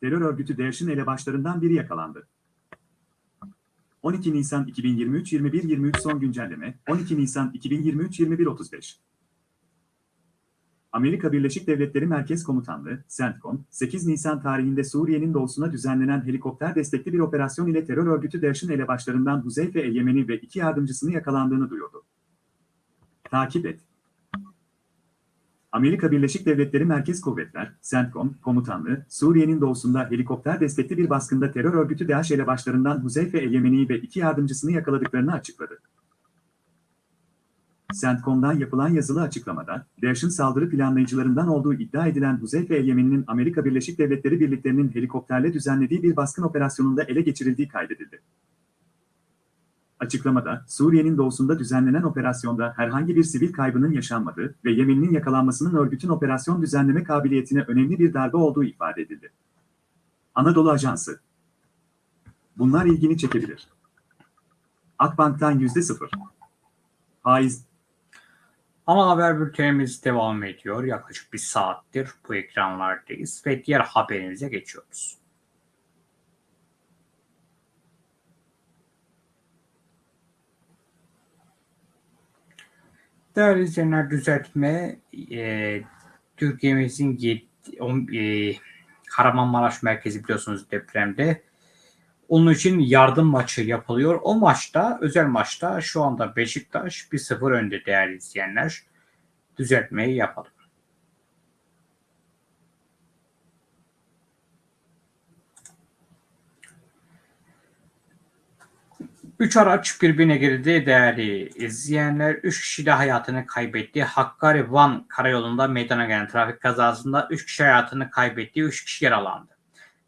Terör örgütü DAEŞ'in elebaşlarından biri yakalandı. 12 Nisan 2023 21 23 son güncelleme 12 Nisan 2023 21 35 Amerika Birleşik Devletleri Merkez Komutanlığı, CENTCOM, 8 Nisan tarihinde Suriye'nin doğusuna düzenlenen helikopter destekli bir operasyon ile terör örgütü DAEŞ'in elebaşlarından Huzeyfe El Yemeni ve iki yardımcısını yakalandığını duyurdu. Takip et. Amerika Birleşik Devletleri Merkez Kuvvetler, CENTCOM, komutanlığı, Suriye'nin doğusunda helikopter destekli bir baskında terör örgütü DAEŞ elebaşlarından Huzeyfe El Yemeni ve iki yardımcısını yakaladıklarını açıkladı. CENTCOM'dan yapılan yazılı açıklamada, DAEŞ'in saldırı planlayıcılarından olduğu iddia edilen Huzeyfe El Yemeni'nin Amerika Birleşik Devletleri birliklerinin helikopterle düzenlediği bir baskın operasyonunda ele geçirildiği kaydedildi. Açıklamada, Suriye'nin doğusunda düzenlenen operasyonda herhangi bir sivil kaybının yaşanmadığı ve Yemen'in yakalanmasının örgütün operasyon düzenleme kabiliyetine önemli bir darbe olduğu ifade edildi. Anadolu Ajansı Bunlar ilgini çekebilir. Akbank'tan yüzde sıfır. Faiz Ama haber bültenimiz devam ediyor. Yaklaşık bir saattir bu ekranlardayız ve diğer haberimize geçiyoruz. Değerli izleyenler düzeltme e, Türkiye'mizin e, Kahramanmaraş merkezi biliyorsunuz depremde. Onun için yardım maçı yapılıyor. O maçta özel maçta şu anda Beşiktaş 1-0 önde değerli izleyenler. Düzeltmeyi yapalım. Üç araç birbirine girdi değerli izleyenler. Üç kişi de hayatını kaybetti. Hakkari Van karayolunda meydana gelen trafik kazasında üç kişi hayatını kaybetti. Üç kişi yaralandı.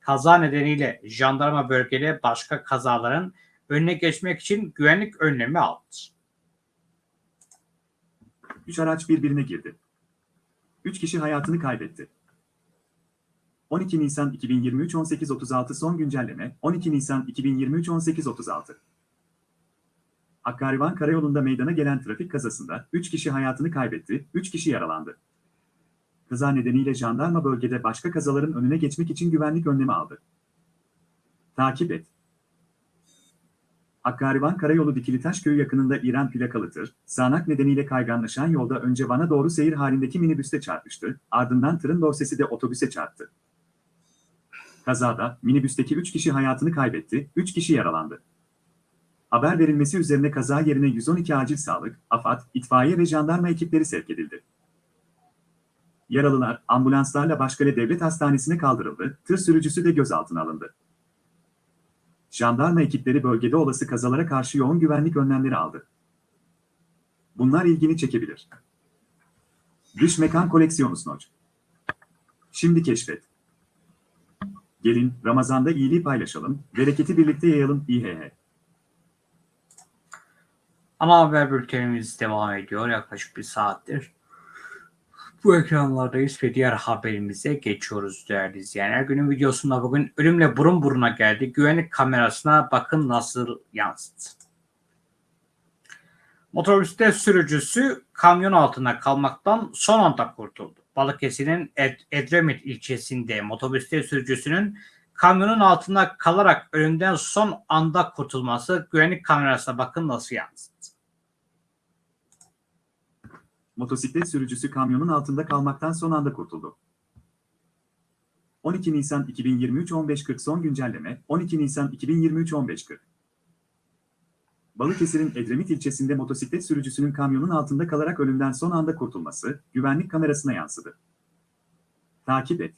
Kaza nedeniyle jandarma bölgede başka kazaların önüne geçmek için güvenlik önlemi aldı. Üç araç birbirine girdi. Üç kişi hayatını kaybetti. 12 Nisan 2023 18.36 son güncelleme 12 Nisan 2023 18.36 Hakkarivan Karayolu'nda meydana gelen trafik kazasında 3 kişi hayatını kaybetti, 3 kişi yaralandı. Kaza nedeniyle jandarma bölgede başka kazaların önüne geçmek için güvenlik önlemi aldı. Takip et. Hakkarivan Karayolu Dikilitaş Köyü yakınında İran plakalı tır, sağanak nedeniyle kayganlaşan yolda önce Van'a doğru seyir halindeki minibüste çarpmıştı, ardından tırın dorsesi de otobüse çarptı. Kazada minibüsteki 3 kişi hayatını kaybetti, 3 kişi yaralandı. Haber verilmesi üzerine kaza yerine 112 acil sağlık, AFAD, itfaiye ve jandarma ekipleri sevk edildi. Yaralılar ambulanslarla Başkale Devlet Hastanesi'ne kaldırıldı, tır sürücüsü de gözaltına alındı. Jandarma ekipleri bölgede olası kazalara karşı yoğun güvenlik önlemleri aldı. Bunlar ilgini çekebilir. Dış mekan koleksiyonu snoç. Şimdi keşfet. Gelin Ramazan'da iyiliği paylaşalım, bereketi birlikte yayalım İHH. Ana haber bültenimiz devam ediyor yaklaşık bir saattir. Bu ekranlardayız ve diğer haberimize geçiyoruz değerli izleyenler. Günün videosunda bugün ölümle burun buruna geldi. Güvenlik kamerasına bakın nasıl yansıdı. Motoriste sürücüsü kamyon altında kalmaktan son anda kurtuldu. Balıkesir'in Ed- Edremit ilçesinde motoriste sürücüsünün kamyonun altında kalarak ölümden son anda kurtulması güvenlik kamerasına bakın nasıl yansıdı. Motosiklet sürücüsü kamyonun altında kalmaktan son anda kurtuldu. 12 Nisan 2023 15.40 son güncelleme 12 Nisan 2023 15.40 Balıkesir'in Edremit ilçesinde motosiklet sürücüsünün kamyonun altında kalarak ölümden son anda kurtulması güvenlik kamerasına yansıdı. Takip et.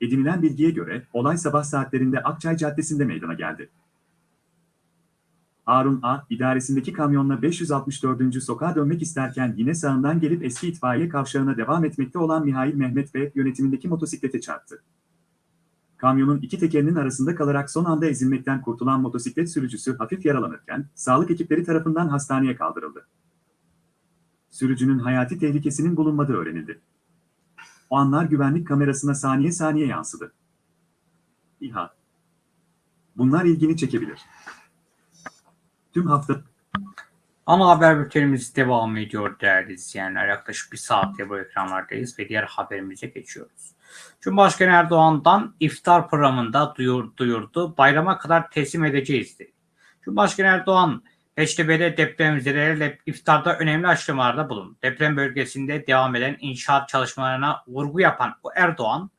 Edinilen bilgiye göre olay sabah saatlerinde Akçay Caddesi'nde meydana geldi. Harun A. idaresindeki kamyonla 564. sokağa dönmek isterken yine sağından gelip eski itfaiye kavşağına devam etmekte olan Mihail Mehmet ve yönetimindeki motosiklete çarptı. Kamyonun iki tekerinin arasında kalarak son anda ezilmekten kurtulan motosiklet sürücüsü hafif yaralanırken sağlık ekipleri tarafından hastaneye kaldırıldı. Sürücünün hayati tehlikesinin bulunmadığı öğrenildi. O anlar güvenlik kamerasına saniye saniye yansıdı. İHA. Bunlar ilgini çekebilir. Tüm hafta Ana haber bültenimiz devam ediyor değerli izleyenler. Yaklaşık bir saatte bu ekranlardayız ve diğer haberimize geçiyoruz. Cumhurbaşkanı Erdoğan'dan iftar programında duyur, duyurdu. Bayrama kadar teslim edeceğiz dedi. Cumhurbaşkanı Erdoğan Beştepe'de depremzedelerle iftarda önemli açıklamalarda bulundu. Deprem bölgesinde devam eden inşaat çalışmalarına vurgu yapan o Erdoğan,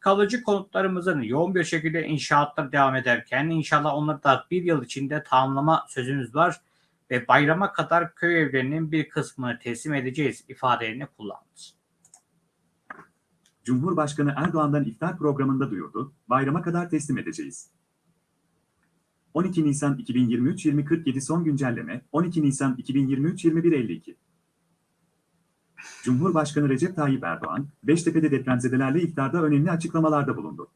kalıcı konutlarımızın yoğun bir şekilde inşaatlar devam ederken inşallah onları da bir yıl içinde tamamlama sözümüz var ve bayrama kadar köy evlerinin bir kısmını teslim edeceğiz ifadelerini kullandı. Cumhurbaşkanı Erdoğan'dan iftar programında duyurdu, bayrama kadar teslim edeceğiz. 12 Nisan 2023 2047 son güncelleme 12 Nisan 2023 2152 Cumhurbaşkanı Recep Tayyip Erdoğan, Beştepe'de depremzedelerle iftarda önemli açıklamalarda bulundu.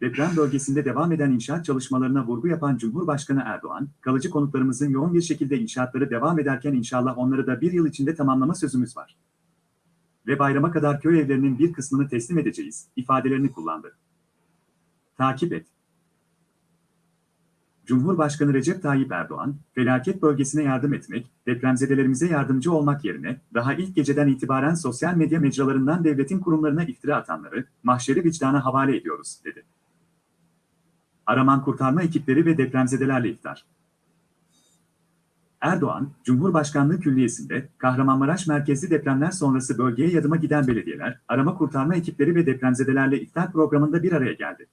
Deprem bölgesinde devam eden inşaat çalışmalarına vurgu yapan Cumhurbaşkanı Erdoğan, kalıcı konutlarımızın yoğun bir şekilde inşaatları devam ederken inşallah onları da bir yıl içinde tamamlama sözümüz var. Ve bayrama kadar köy evlerinin bir kısmını teslim edeceğiz, ifadelerini kullandı. Takip et. Cumhurbaşkanı Recep Tayyip Erdoğan, felaket bölgesine yardım etmek, depremzedelerimize yardımcı olmak yerine, daha ilk geceden itibaren sosyal medya mecralarından devletin kurumlarına iftira atanları, mahşeri vicdana havale ediyoruz, dedi. Araman kurtarma ekipleri ve depremzedelerle iftar. Erdoğan, Cumhurbaşkanlığı Külliyesi'nde Kahramanmaraş merkezli depremler sonrası bölgeye yadıma giden belediyeler, arama kurtarma ekipleri ve depremzedelerle iftar programında bir araya geldi.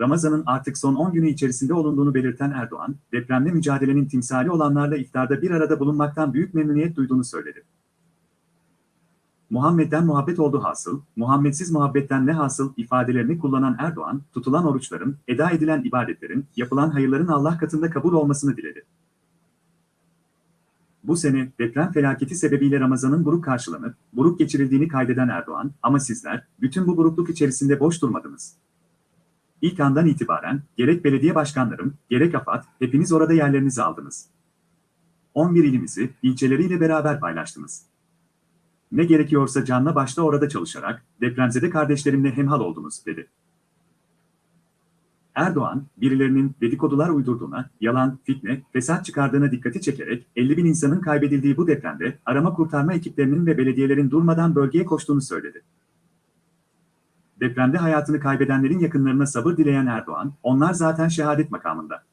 Ramazan'ın artık son 10 günü içerisinde olunduğunu belirten Erdoğan, depremle mücadelenin timsali olanlarla iftarda bir arada bulunmaktan büyük memnuniyet duyduğunu söyledi. Muhammed'den muhabbet oldu hasıl, Muhammedsiz muhabbetten ne hasıl ifadelerini kullanan Erdoğan, tutulan oruçların, eda edilen ibadetlerin, yapılan hayırların Allah katında kabul olmasını diledi. Bu sene deprem felaketi sebebiyle Ramazan'ın buruk karşılanıp, buruk geçirildiğini kaydeden Erdoğan, ama sizler, bütün bu burukluk içerisinde boş durmadınız. İlk andan itibaren, gerek belediye başkanlarım, gerek AFAD, hepiniz orada yerlerinizi aldınız. 11 ilimizi, ilçeleriyle beraber paylaştınız. Ne gerekiyorsa canla başla orada çalışarak, depremzede kardeşlerimle hemhal oldunuz, dedi. Erdoğan, birilerinin dedikodular uydurduğuna, yalan, fitne, fesat çıkardığına dikkati çekerek 50 bin insanın kaybedildiği bu depremde arama kurtarma ekiplerinin ve belediyelerin durmadan bölgeye koştuğunu söyledi. Depremde hayatını kaybedenlerin yakınlarına sabır dileyen Erdoğan, onlar zaten şehadet makamında.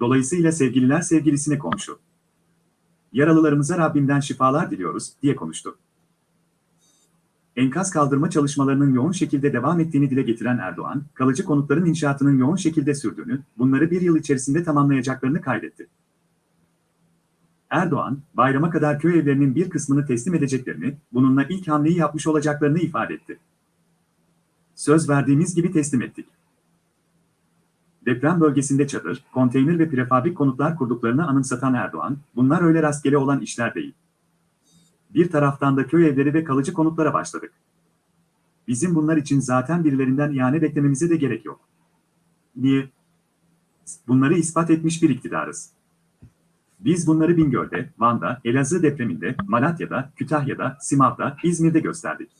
Dolayısıyla sevgililer sevgilisine komşu. Yaralılarımıza Rabbimden şifalar diliyoruz, diye konuştu. Enkaz kaldırma çalışmalarının yoğun şekilde devam ettiğini dile getiren Erdoğan, kalıcı konutların inşaatının yoğun şekilde sürdüğünü, bunları bir yıl içerisinde tamamlayacaklarını kaydetti. Erdoğan, bayrama kadar köy evlerinin bir kısmını teslim edeceklerini, bununla ilk hamleyi yapmış olacaklarını ifade etti. Söz verdiğimiz gibi teslim ettik. Deprem bölgesinde çadır, konteyner ve prefabrik konutlar kurduklarını anımsatan Erdoğan, bunlar öyle rastgele olan işler değil. Bir taraftan da köy evleri ve kalıcı konutlara başladık. Bizim bunlar için zaten birilerinden ihane beklememize de gerek yok. Niye? Bunları ispat etmiş bir iktidarız. Biz bunları Bingöl'de, Van'da, Elazığ depreminde, Malatya'da, Kütahya'da, Simav'da, İzmir'de gösterdik.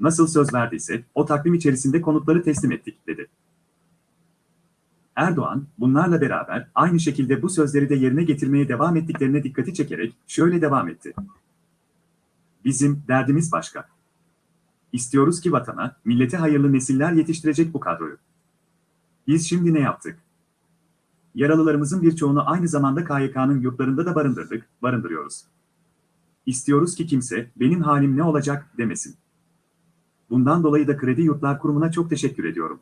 Nasıl söz verdiysek, o takvim içerisinde konutları teslim ettik, dedi. Erdoğan, bunlarla beraber aynı şekilde bu sözleri de yerine getirmeye devam ettiklerine dikkati çekerek şöyle devam etti. Bizim derdimiz başka. İstiyoruz ki vatana, millete hayırlı nesiller yetiştirecek bu kadroyu. Biz şimdi ne yaptık? Yaralılarımızın birçoğunu aynı zamanda KYK'nın yurtlarında da barındırdık, barındırıyoruz. İstiyoruz ki kimse, benim halim ne olacak, demesin. Bundan dolayı da Kredi Yurtlar Kurumu'na çok teşekkür ediyorum.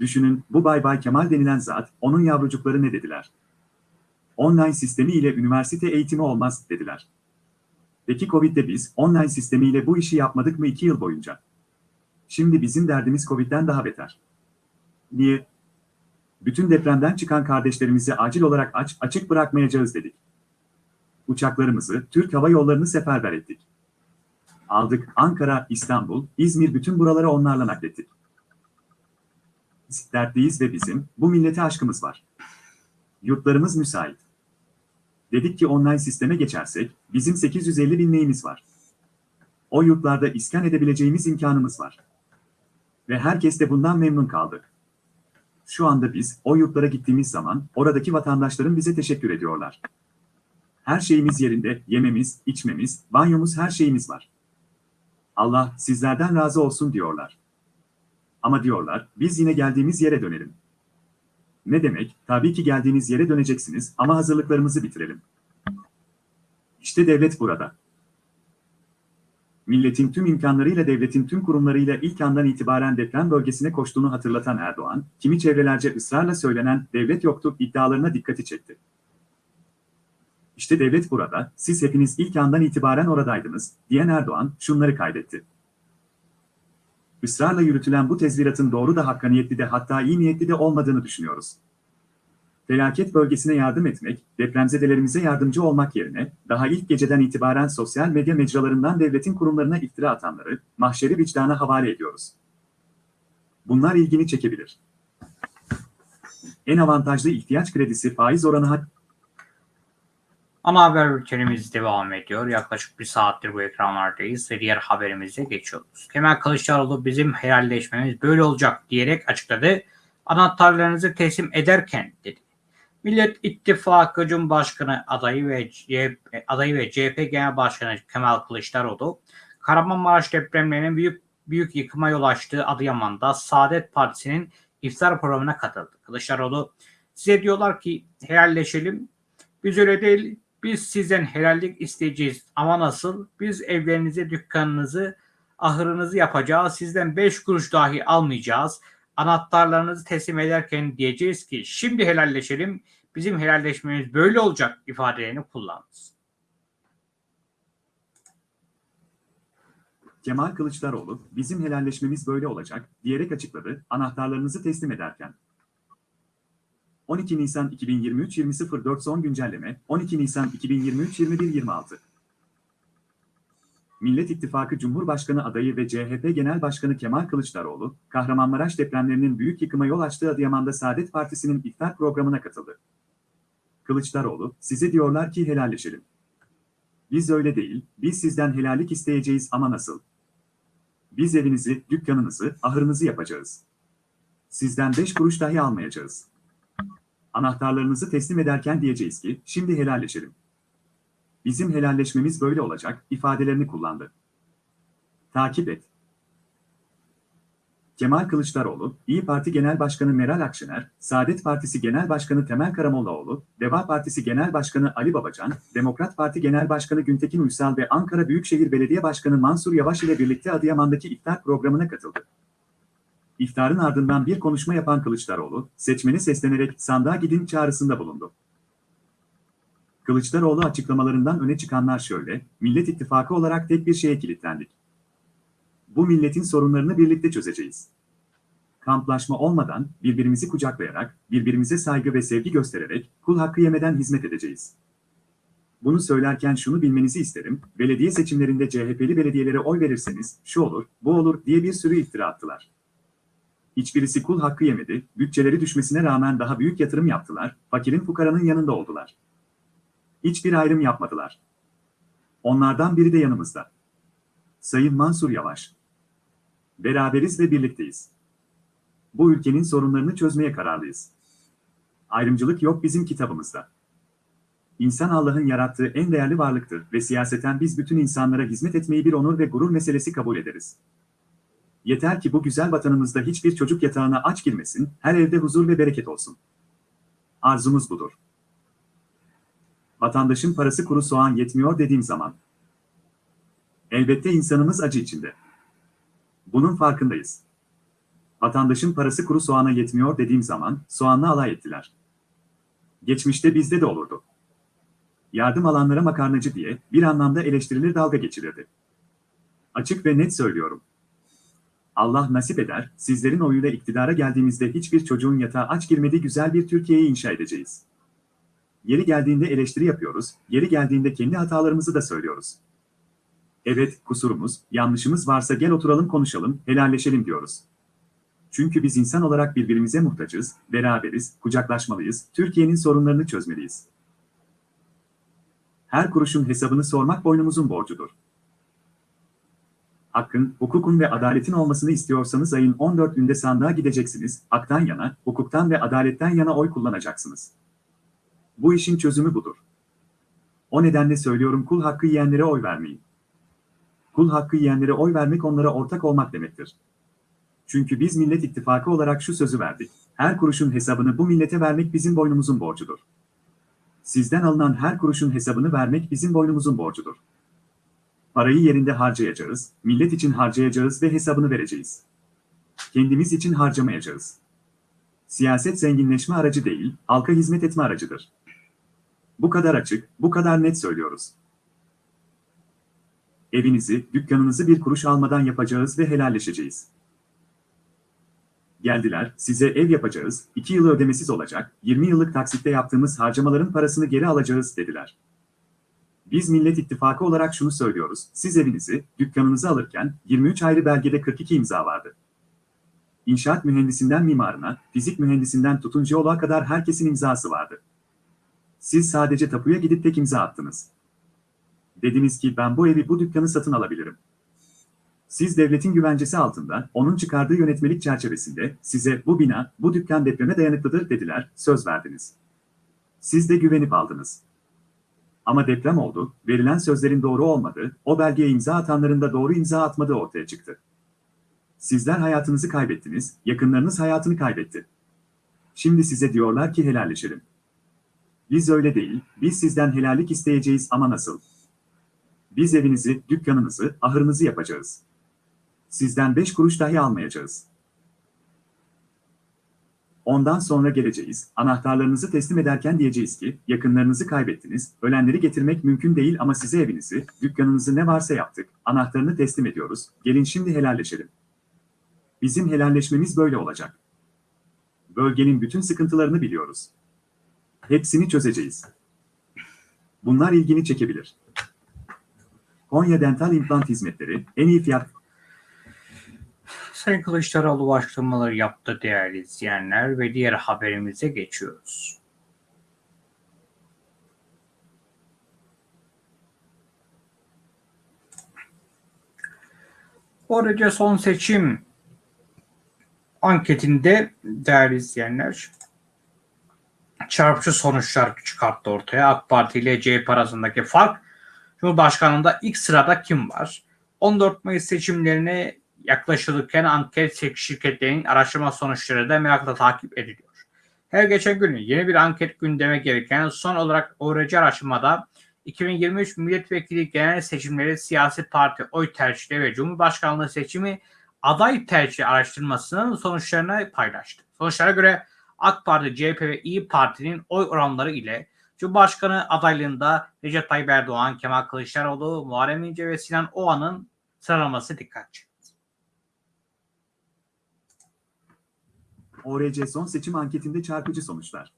Düşünün, bu Bay Bay Kemal denilen zat, onun yavrucukları ne dediler? Online sistemi ile üniversite eğitimi olmaz, dediler. Peki Covid'de biz, online sistemiyle bu işi yapmadık mı iki yıl boyunca? Şimdi bizim derdimiz Covid'den daha beter. Niye? Bütün depremden çıkan kardeşlerimizi acil olarak aç, açık bırakmayacağız dedik. Uçaklarımızı, Türk Hava Yolları'nı seferber ettik. Aldık, Ankara, İstanbul, İzmir bütün buraları onlarla naklettik. Dertliyiz ve bizim, bu millete aşkımız var. Yurtlarımız müsait. Dedik ki online sisteme geçersek, bizim 850 bin neyimiz var. O yurtlarda iskan edebileceğimiz imkanımız var. Ve herkes de bundan memnun kaldı. Şu anda biz, o yurtlara gittiğimiz zaman, oradaki vatandaşların bize teşekkür ediyorlar. Her şeyimiz yerinde, yememiz, içmemiz, banyomuz her şeyimiz var. Allah sizlerden razı olsun diyorlar. Ama diyorlar, biz yine geldiğimiz yere dönelim. Ne demek? Tabii ki geldiğiniz yere döneceksiniz ama hazırlıklarımızı bitirelim. İşte devlet burada. Milletin tüm imkanlarıyla devletin tüm kurumlarıyla ilk andan itibaren deprem bölgesine koştuğunu hatırlatan Erdoğan, kimi çevrelerce ısrarla söylenen devlet yoktu iddialarına dikkati çekti. İşte devlet burada, siz hepiniz ilk andan itibaren oradaydınız, diyen Erdoğan şunları kaydetti. Israrla yürütülen bu tezviratın doğru da hakkaniyetli de hatta iyi niyetli de olmadığını düşünüyoruz. Felaket bölgesine yardım etmek, depremzedelerimize yardımcı olmak yerine, daha ilk geceden itibaren sosyal medya mecralarından devletin kurumlarına iftira atanları, mahşeri vicdana havale ediyoruz. Bunlar ilgini çekebilir. En avantajlı ihtiyaç kredisi faiz oranı Ana haber bültenimiz devam ediyor. Yaklaşık bir saattir bu ekranlardayız ve diğer haberimize geçiyoruz. Kemal Kılıçdaroğlu bizim helalleşmemiz böyle olacak diyerek açıkladı. Anahtarlarınızı teslim ederken dedi. Millet İttifakı Cumhurbaşkanı adayı ve CHP, adayı ve CHP Genel Başkanı Kemal Kılıçdaroğlu, Kahramanmaraş depremlerinin büyük büyük yıkıma yol açtığı Adıyaman'da Saadet Partisi'nin iftar programına katıldı. Kılıçdaroğlu, Size diyorlar ki helalleşelim. Biz öyle değil. Biz sizden helallik isteyeceğiz. Ama nasıl? Biz evlerinizi, dükkanınızı, ahırınızı yapacağız. Sizden 5 kuruş dahi almayacağız. Anahtarlarınızı teslim ederken diyeceğiz ki şimdi helalleşelim. Bizim helalleşmemiz böyle olacak ifadelerini kullandınız. Kemal Kılıçdaroğlu, bizim helalleşmemiz böyle olacak, diyerek açıkladı, anahtarlarınızı teslim ederken. 12 Nisan 2023 20.04 son güncelleme, 12 Nisan 2023 21.26 Millet İttifakı Cumhurbaşkanı adayı ve CHP Genel Başkanı Kemal Kılıçdaroğlu, Kahramanmaraş depremlerinin büyük yıkıma yol açtığı Adıyaman'da Saadet Partisi'nin iftar programına katıldı. Kılıçdaroğlu, size diyorlar ki helalleşelim. Biz öyle değil, biz sizden helallik isteyeceğiz ama nasıl? Biz evinizi, dükkanınızı, ahırınızı yapacağız. Sizden beş kuruş dahi almayacağız. Anahtarlarınızı teslim ederken diyeceğiz ki, şimdi helalleşelim. Bizim helalleşmemiz böyle olacak, ifadelerini kullandı. Takip et. Kemal Kılıçdaroğlu, İyi Parti Genel Başkanı Meral Akşener, Saadet Partisi Genel Başkanı Temel Karamollaoğlu, Deva Partisi Genel Başkanı Ali Babacan, Demokrat Parti Genel Başkanı Güntekin Uysal ve Ankara Büyükşehir Belediye Başkanı Mansur Yavaş ile birlikte Adıyaman'daki iftar programına katıldı. İftarın ardından bir konuşma yapan Kılıçdaroğlu, seçmene seslenerek sandığa gidin çağrısında bulundu. Kılıçdaroğlu açıklamalarından öne çıkanlar şöyle, Millet İttifakı olarak tek bir şeye kilitlendik. Bu milletin sorunlarını birlikte çözeceğiz. Kamplaşma olmadan, birbirimizi kucaklayarak, birbirimize saygı ve sevgi göstererek, kul hakkı yemeden hizmet edeceğiz. Bunu söylerken şunu bilmenizi isterim, belediye seçimlerinde CHP'li belediyelere oy verirseniz, şu olur, bu olur diye bir sürü iftira attılar. Hiçbirisi kul hakkı yemedi, bütçeleri düşmesine rağmen daha büyük yatırım yaptılar, fakirin fukaranın yanında oldular. Hiçbir ayrım yapmadılar. Onlardan biri de yanımızda. Sayın Mansur Yavaş. Beraberiz ve birlikteyiz. Bu ülkenin sorunlarını çözmeye kararlıyız. Ayrımcılık yok bizim kitabımızda. İnsan Allah'ın yarattığı en değerli varlıktır ve siyaseten biz bütün insanlara hizmet etmeyi bir onur ve gurur meselesi kabul ederiz. Yeter ki bu güzel vatanımızda hiçbir çocuk yatağına aç girmesin, her evde huzur ve bereket olsun. Arzumuz budur. Vatandaşın parası kuru soğan yetmiyor dediğim zaman. Elbette insanımız acı içinde. Bunun farkındayız. Vatandaşın parası kuru soğana yetmiyor dediğim zaman soğanla alay ettiler. Geçmişte bizde de olurdu. Yardım alanlara makarnacı diye bir anlamda eleştirilir dalga geçirirdi. Açık ve net söylüyorum. Allah nasip eder, sizlerin oyuyla iktidara geldiğimizde hiçbir çocuğun yatağa aç girmediği güzel bir Türkiye'yi inşa edeceğiz. Yeri geldiğinde eleştiri yapıyoruz, yeri geldiğinde kendi hatalarımızı da söylüyoruz. Evet, kusurumuz, yanlışımız varsa gel oturalım konuşalım, helalleşelim diyoruz. Çünkü biz insan olarak birbirimize muhtacız, beraberiz, kucaklaşmalıyız, Türkiye'nin sorunlarını çözmeliyiz. Her kuruşun hesabını sormak boynumuzun borcudur. Hakkın, hukukun ve adaletin olmasını istiyorsanız ayın 14'ünde sandığa gideceksiniz, haktan yana, hukuktan ve adaletten yana oy kullanacaksınız. Bu işin çözümü budur. O nedenle söylüyorum kul hakkı yiyenlere oy vermeyin. Kul hakkı yiyenlere oy vermek onlara ortak olmak demektir. Çünkü biz Millet İttifakı olarak şu sözü verdik. Her kuruşun hesabını bu millete vermek bizim boynumuzun borcudur. Sizden alınan her kuruşun hesabını vermek bizim boynumuzun borcudur. Parayı yerinde harcayacağız, millet için harcayacağız ve hesabını vereceğiz. Kendimiz için harcamayacağız. Siyaset zenginleşme aracı değil, halka hizmet etme aracıdır. Bu kadar açık, bu kadar net söylüyoruz. Evinizi, dükkanınızı bir kuruş almadan yapacağız ve helalleşeceğiz. Geldiler, size ev yapacağız, 2 yıl ödemesiz olacak, 20 yıllık taksitte yaptığımız harcamaların parasını geri alacağız dediler. Biz Millet İttifakı olarak şunu söylüyoruz, siz evinizi, dükkanınızı alırken 23 ayrı belgede 42 imza vardı. İnşaat mühendisinden mimarına, fizik mühendisinden tutun jeoloğa kadar herkesin imzası vardı. Siz sadece tapuya gidip tek imza attınız. Dediniz ki ben bu evi bu dükkanı satın alabilirim. Siz devletin güvencesi altında, onun çıkardığı yönetmelik çerçevesinde size bu bina, bu dükkan depreme dayanıklıdır dediler, söz verdiniz. Siz de güvenip aldınız. Ama deprem oldu, verilen sözlerin doğru olmadığı, o belgeye imza atanların da doğru imza atmadığı ortaya çıktı. Sizler hayatınızı kaybettiniz, yakınlarınız hayatını kaybetti. Şimdi size diyorlar ki helalleşelim. Biz öyle değil, biz sizden helallik isteyeceğiz ama nasıl? Biz evinizi, dükkanınızı, ahırınızı yapacağız. Sizden beş kuruş dahi almayacağız. Ondan sonra geleceğiz, anahtarlarınızı teslim ederken diyeceğiz ki, yakınlarınızı kaybettiniz, ölenleri getirmek mümkün değil ama size evinizi, dükkanınızı ne varsa yaptık, anahtarını teslim ediyoruz, gelin şimdi helalleşelim. Bizim helalleşmemiz böyle olacak. Bölgenin bütün sıkıntılarını biliyoruz. Hepsini çözeceğiz. Bunlar ilgini çekebilir. Konya Dental İmplant Hizmetleri en iyi fiyat Sayın Kılıçdaroğlu açıklamaları yaptı değerli izleyenler ve diğer haberimize geçiyoruz. Böylece son seçim anketinde değerli izleyenler çarpıcı sonuçlar çıkarttı ortaya. AK Parti ile CHP arasındaki fark Cumhurbaşkanlığında ilk sırada kim var? 14 Mayıs seçimlerine yaklaşılırken anket şirketlerinin araştırma sonuçları da merakla takip ediliyor. Her geçen gün yeni bir anket gündeme gelirken son olarak ORC araştırmada 2023 milletvekili genel seçimleri siyasi parti oy tercihleri ve Cumhurbaşkanlığı seçimi aday tercih araştırmasının sonuçlarını paylaştı. Sonuçlara göre AK Parti, CHP ve İyi Parti'nin oy oranları ile Cumhurbaşkanı adaylığında Recep Tayyip Erdoğan, Kemal Kılıçdaroğlu, Muharrem İnce ve Sinan Oğan'ın sıralaması dikkat çekti. ORC son seçim anketinde çarpıcı sonuçlar.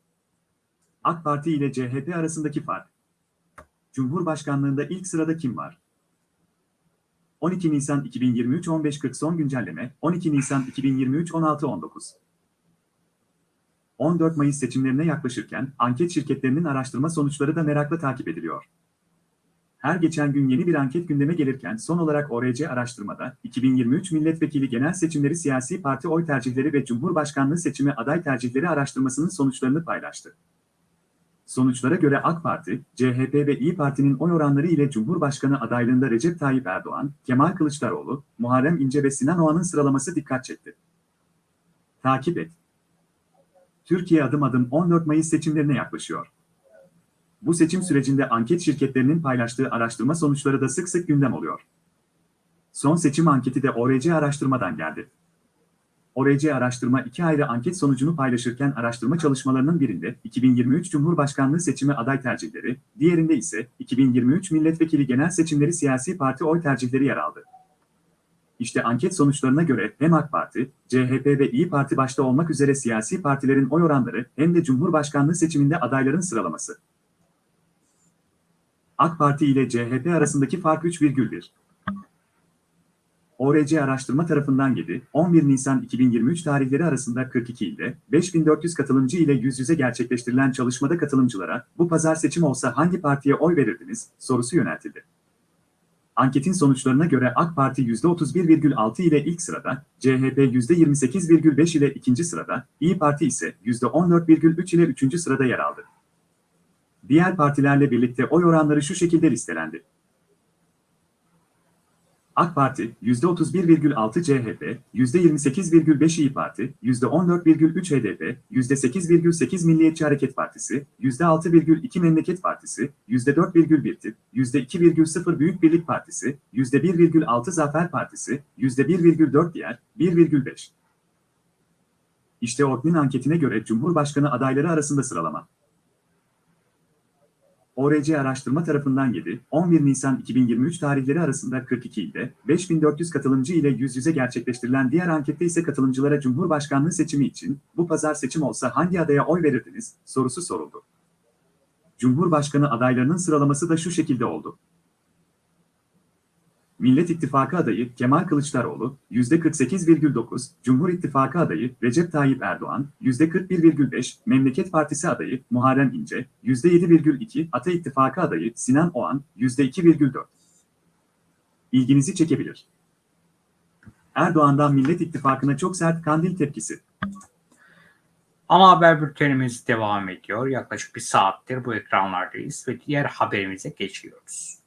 AK Parti ile CHP arasındaki fark. Cumhurbaşkanlığında ilk sırada kim var? 12 Nisan 2023 15.40 son güncelleme 12 Nisan 2023 16.19 14 Mayıs seçimlerine yaklaşırken anket şirketlerinin araştırma sonuçları da merakla takip ediliyor. Her geçen gün yeni bir anket gündeme gelirken son olarak ORC araştırmada 2023 milletvekili genel seçimleri siyasi parti oy tercihleri ve Cumhurbaşkanlığı seçimi aday tercihleri araştırmasının sonuçlarını paylaştı. Sonuçlara göre AK Parti, CHP ve İyi Parti'nin oy oranları ile Cumhurbaşkanı adaylığında Recep Tayyip Erdoğan, Kemal Kılıçdaroğlu, Muharrem İnce ve Sinan Oğan'ın sıralaması dikkat çekti. Takip et. Türkiye adım adım 14 Mayıs seçimlerine yaklaşıyor. Bu seçim sürecinde anket şirketlerinin paylaştığı araştırma sonuçları da sık sık gündem oluyor. Son seçim anketi de ORC araştırmadan geldi. ORC araştırma iki ayrı anket sonucunu paylaşırken araştırma çalışmalarının birinde 2023 Cumhurbaşkanlığı seçimi aday tercihleri, diğerinde ise 2023 milletvekili genel seçimleri siyasi parti oy tercihleri yer aldı. İşte anket sonuçlarına göre hem AK Parti, CHP ve İyi Parti başta olmak üzere siyasi partilerin oy oranları hem de Cumhurbaşkanlığı seçiminde adayların sıralaması. AK Parti ile CHP arasındaki fark 3,1. ORC araştırma tarafından 7, 11 Nisan 2023 tarihleri arasında 42 ilde 5400 katılımcı ile yüz yüze gerçekleştirilen çalışmada katılımcılara bu pazar seçim olsa hangi partiye oy verirdiniz sorusu yöneltildi. Anketin sonuçlarına göre AK Parti %31,6 ile ilk sırada, CHP %28,5 ile ikinci sırada, İyi Parti ise %14,3 ile üçüncü sırada yer aldı. Diğer partilerle birlikte oy oranları şu şekilde listelendi. AK Parti %31,6 CHP, %28,5 İyi Parti, %14,3 HDP, %8,8 Milliyetçi Hareket Partisi, %6,2 Memleket Partisi, %4,1 TİP, %2,0 Büyük Birlik Partisi, %1,6 Zafer Partisi, %1,4 diğer, 1,5. İşte Orknin anketine göre Cumhurbaşkanı adayları arasında sıralama. ORC araştırma tarafından 7, 11 Nisan 2023 tarihleri arasında 42 ilde 5400 katılımcı ile yüz yüze gerçekleştirilen diğer ankette ise katılımcılara Cumhurbaşkanlığı seçimi için bu pazar seçim olsa hangi adaya oy verirdiniz sorusu soruldu. Cumhurbaşkanı adaylarının sıralaması da şu şekilde oldu. Millet İttifakı adayı Kemal Kılıçdaroğlu %48,9, Cumhur İttifakı adayı Recep Tayyip Erdoğan %41,5, Memleket Partisi adayı Muharrem İnce %7,2, Ata İttifakı adayı Sinan Oğan %2,4. İlginizi çekebilir. Erdoğan'dan Millet İttifakı'na çok sert kandil tepkisi. Ana haber bültenimiz devam ediyor. Yaklaşık bir saattir bu ekranlardayız ve diğer haberimize geçiyoruz.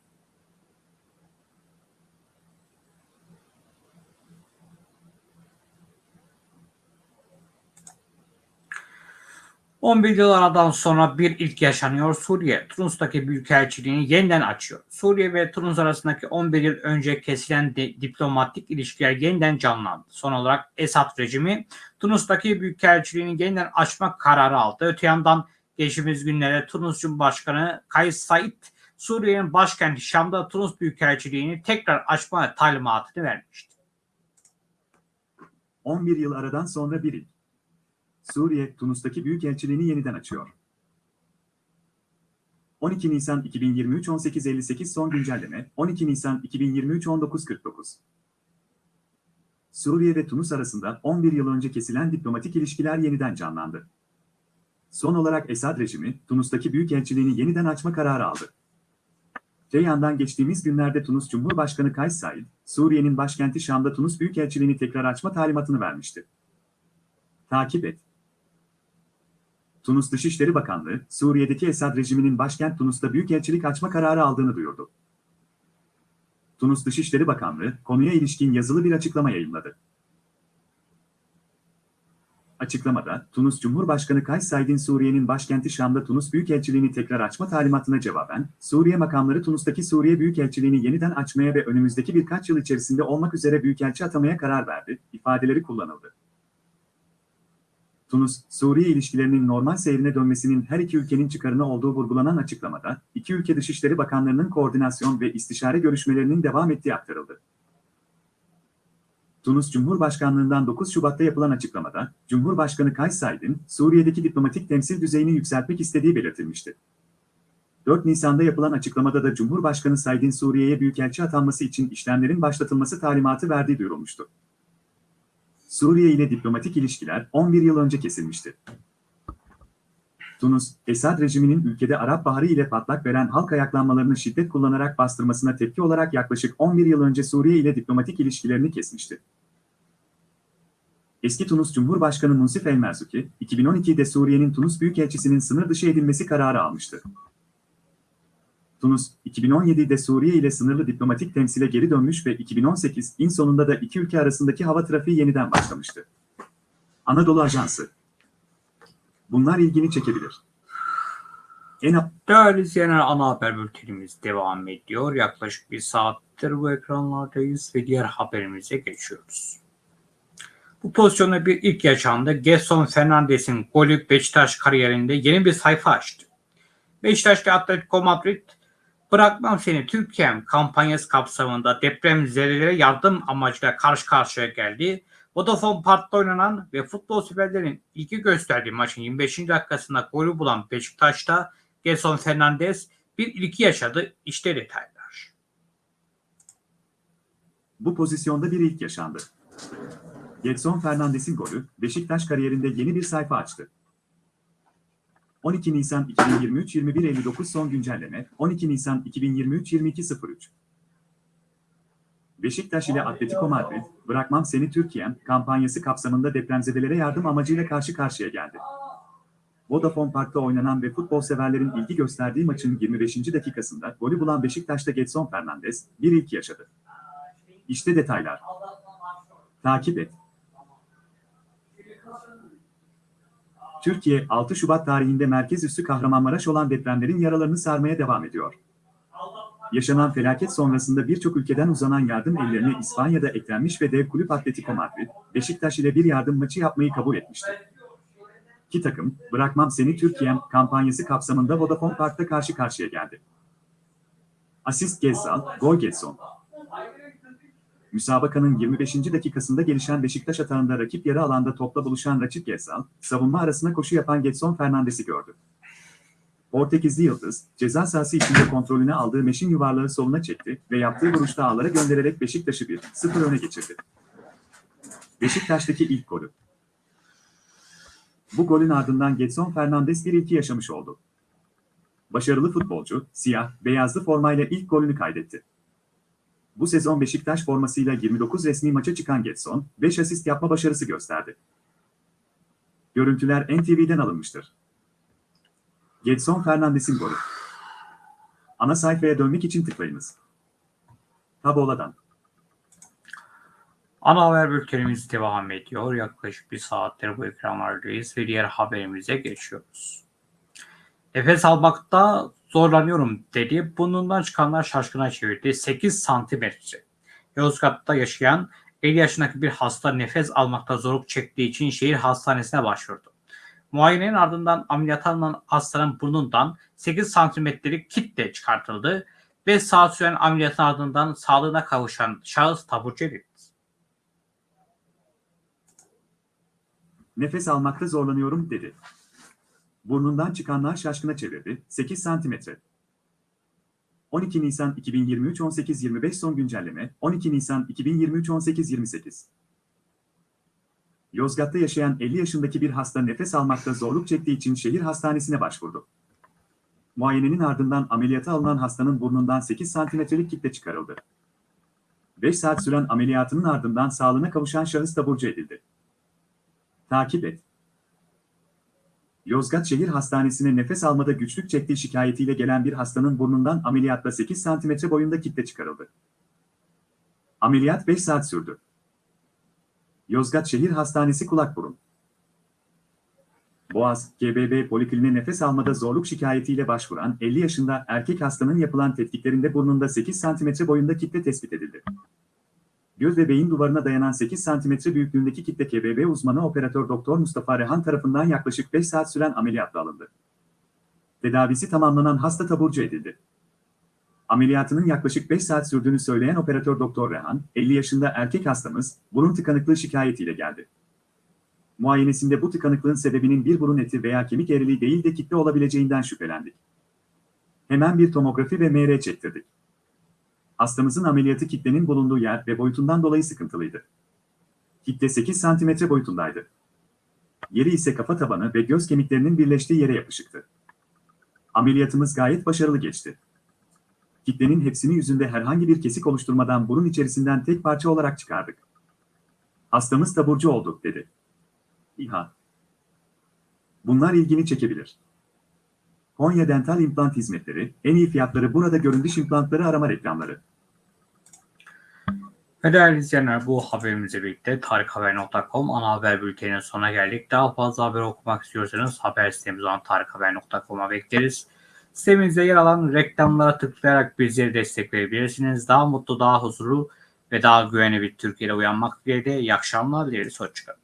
11 yıl aradan sonra bir ilk yaşanıyor. Suriye, Tunus'taki büyükelçiliğini yeniden açıyor. Suriye ve Tunus arasındaki 11 yıl önce kesilen di- diplomatik ilişkiler yeniden canlandı. Son olarak Esad rejimi Tunus'taki büyükelçiliğini yeniden açmak kararı aldı. Öte yandan geçtiğimiz günlerde Tunus Cumhurbaşkanı Kays Said, Suriye'nin başkenti Şam'da Tunus büyükelçiliğini tekrar açma talimatını vermişti. 11 yıl aradan sonra bir ilk. Suriye, Tunus'taki büyükelçiliğini yeniden açıyor. 12 Nisan 2023 18.58 son güncelleme 12 Nisan 2023 19.49 Suriye ve Tunus arasında 11 yıl önce kesilen diplomatik ilişkiler yeniden canlandı. Son olarak Esad rejimi, Tunus'taki büyükelçiliğini yeniden açma kararı aldı. Te yandan geçtiğimiz günlerde Tunus Cumhurbaşkanı Kays Said, Suriye'nin başkenti Şam'da Tunus Büyükelçiliğini tekrar açma talimatını vermişti. Takip et. Tunus Dışişleri Bakanlığı, Suriye'deki Esad rejiminin başkent Tunus'ta büyükelçilik açma kararı aldığını duyurdu. Tunus Dışişleri Bakanlığı, konuya ilişkin yazılı bir açıklama yayınladı. Açıklamada, Tunus Cumhurbaşkanı Kays Said'in Suriye'nin başkenti Şam'da Tunus Büyükelçiliğini tekrar açma talimatına cevaben, Suriye makamları Tunus'taki Suriye Büyükelçiliğini yeniden açmaya ve önümüzdeki birkaç yıl içerisinde olmak üzere büyükelçi atamaya karar verdi, ifadeleri kullanıldı. Tunus, Suriye ilişkilerinin normal seyrine dönmesinin her iki ülkenin çıkarına olduğu vurgulanan açıklamada, iki ülke Dışişleri Bakanlarının koordinasyon ve istişare görüşmelerinin devam ettiği aktarıldı. Tunus Cumhurbaşkanlığından 9 Şubat'ta yapılan açıklamada, Cumhurbaşkanı Kays Said'in Suriye'deki diplomatik temsil düzeyini yükseltmek istediği belirtilmişti. 4 Nisan'da yapılan açıklamada da Cumhurbaşkanı Said'in Suriye'ye büyükelçi atanması için işlemlerin başlatılması talimatı verdiği duyurulmuştu. Suriye ile diplomatik ilişkiler 11 yıl önce kesilmişti. Tunus, Esad rejiminin ülkede Arap Baharı ile patlak veren halk ayaklanmalarını şiddet kullanarak bastırmasına tepki olarak yaklaşık 11 yıl önce Suriye ile diplomatik ilişkilerini kesmişti. Eski Tunus Cumhurbaşkanı Munsif El Merzuki, 2012'de Suriye'nin Tunus Büyükelçisi'nin sınır dışı edilmesi kararı almıştı. Tunus, 2017'de Suriye ile sınırlı diplomatik temsile geri dönmüş ve 2018'in sonunda da iki ülke arasındaki hava trafiği yeniden başlamıştı. Anadolu Ajansı Bunlar ilgini çekebilir. En Değerli izleyenler ana haber bültenimiz devam ediyor. Yaklaşık bir saattir bu ekranlardayız ve diğer haberimize geçiyoruz. Bu pozisyonda bir ilk yaşandı. Gerson Fernandes'in golü Beşiktaş kariyerinde yeni bir sayfa açtı. Beşiktaş'ta Atletico Madrid Bırakmam Seni Türkiye'm kampanyası kapsamında depremzedelere yardım amacıyla karşı karşıya geldi. Vodafone Park'ta oynanan ve futbol severlerin ilgi gösterdiği maçın 25. dakikasında golü bulan Beşiktaş'ta Gerson Fernandes bir ilki yaşadı. İşte detaylar. Bu pozisyonda bir ilk yaşandı. Gedson Fernandes'in golü Beşiktaş kariyerinde yeni bir sayfa açtı. 12 Nisan 2023 21.59 son güncelleme 12 Nisan 2023 22.03 Beşiktaş ile Atletico Madrid, Bırakmam Seni Türkiye'm kampanyası kapsamında depremzedelere yardım amacıyla karşı karşıya geldi. Vodafone Park'ta oynanan ve futbol severlerin ilgi gösterdiği maçın 25. dakikasında golü bulan Beşiktaş'ta Gedson Fernandes bir ilk yaşadı. İşte detaylar. Takip et. Türkiye 6 Şubat tarihinde merkez üssü Kahramanmaraş olan depremlerin yaralarını sarmaya devam ediyor. Yaşanan felaket sonrasında birçok ülkeden uzanan yardım ellerine İspanya'da eklenmiş ve dev kulüp Atletico Madrid, Beşiktaş ile bir yardım maçı yapmayı kabul etmişti. İki takım, Bırakmam Seni Türkiye'm kampanyası kapsamında Vodafone Park'ta karşı karşıya geldi. Asist Gezzal, gol Gedson. Müsabakanın 25. dakikasında gelişen Beşiktaş atağında rakip yarı alanda topla buluşan rakip Gezzal, savunma arasına koşu yapan Gedson Fernandes'i gördü. Portekizli Yıldız, ceza sahası içinde kontrolüne aldığı meşin yuvarlağı soluna çekti ve yaptığı vuruşta ağlara göndererek Beşiktaş'ı 1-0 öne geçirdi. Beşiktaş'taki ilk golü. Bu golün ardından Gedson Fernandes bir ilki yaşamış oldu. Başarılı futbolcu, siyah, beyazlı formayla ilk golünü kaydetti. Bu sezon Beşiktaş formasıyla 29 resmi maça çıkan Gedson, 5 asist yapma başarısı gösterdi. Görüntüler NTV'den alınmıştır. Gedson Fernandes'in golü. Ana sayfaya dönmek için tıklayınız. Tabola'dan. Ana haber bültenimiz devam ediyor. Yaklaşık bir saattir bu ekranlardayız ve diğer haberimize geçiyoruz. Nefes almakta zorlanıyorum dedi. Burnundan çıkanlar şaşkına çevirdi. 8 santimetre. Yozgat'ta yaşayan 50 yaşındaki bir hasta nefes almakta zorluk çektiği için şehir hastanesine başvurdu. Muayenenin ardından ameliyata alınan hastanın burnundan 8 santimetrelik kitle çıkartıldı. 5 saat süren ameliyatın ardından sağlığına kavuşan şahıs taburcu edildi. Nefes almakta zorlanıyorum dedi. Burnundan çıkanlar şaşkına çevirdi. 8 santimetre. 12 Nisan 2023 18.25 son güncelleme 12 Nisan 2023 18.28 Yozgat'ta yaşayan 50 yaşındaki bir hasta nefes almakta zorluk çektiği için şehir hastanesine başvurdu. Muayenenin ardından ameliyata alınan hastanın burnundan 8 santimetrelik kitle çıkarıldı. 5 saat süren ameliyatının ardından sağlığına kavuşan şahıs taburcu edildi. Takip et. Yozgat Şehir Hastanesi'ne nefes almada güçlük çektiği şikayetiyle gelen bir hastanın burnundan ameliyatla 8 santimetre boyunda kitle çıkarıldı. Ameliyat 5 saat sürdü. Yozgat Şehir Hastanesi kulak burun. Boğaz, GBB polikline nefes almada zorluk şikayetiyle başvuran 50 yaşında erkek hastanın yapılan tetkiklerinde burnunda 8 santimetre boyunda kitle tespit edildi. Göz ve beyin duvarına dayanan 8 santimetre büyüklüğündeki kitle KBB uzmanı operatör doktor Mustafa Rehan tarafından yaklaşık 5 saat süren ameliyatla alındı. Tedavisi tamamlanan hasta taburcu edildi. Ameliyatının yaklaşık 5 saat sürdüğünü söyleyen operatör doktor Rehan, 50 yaşında erkek hastamız burun tıkanıklığı şikayetiyle geldi. Muayenesinde bu tıkanıklığın sebebinin bir burun eti veya kemik eğriliği değil de kitle olabileceğinden şüphelendik. Hemen bir tomografi ve MR çektirdik. Hastamızın ameliyatı kitlenin bulunduğu yer ve boyutundan dolayı sıkıntılıydı. Kitle 8 santimetre boyutundaydı. Yeri ise kafa tabanı ve göz kemiklerinin birleştiği yere yapışıktı. Ameliyatımız gayet başarılı geçti. Kitlenin hepsini yüzünde herhangi bir kesik oluşturmadan burun içerisinden tek parça olarak çıkardık. Hastamız taburcu olduk dedi. İHA. Bunlar ilgini çekebilir. Konya Dental İmplant Hizmetleri, en iyi fiyatları burada göründüş implantları arama reklamları. Ve değerli izleyenler bu haberimizle birlikte tarikhaber.com ana haber bülteninin sonuna geldik. Daha fazla haber okumak istiyorsanız haber sitemiz olan tarikhaber.com'a bekleriz. Sitemizde yer alan reklamlara tıklayarak bizleri destekleyebilirsiniz. Daha mutlu, daha huzurlu ve daha güvenli bir Türkiye'de uyanmak dileğiyle iyi akşamlar dileriz. Hoşçakalın.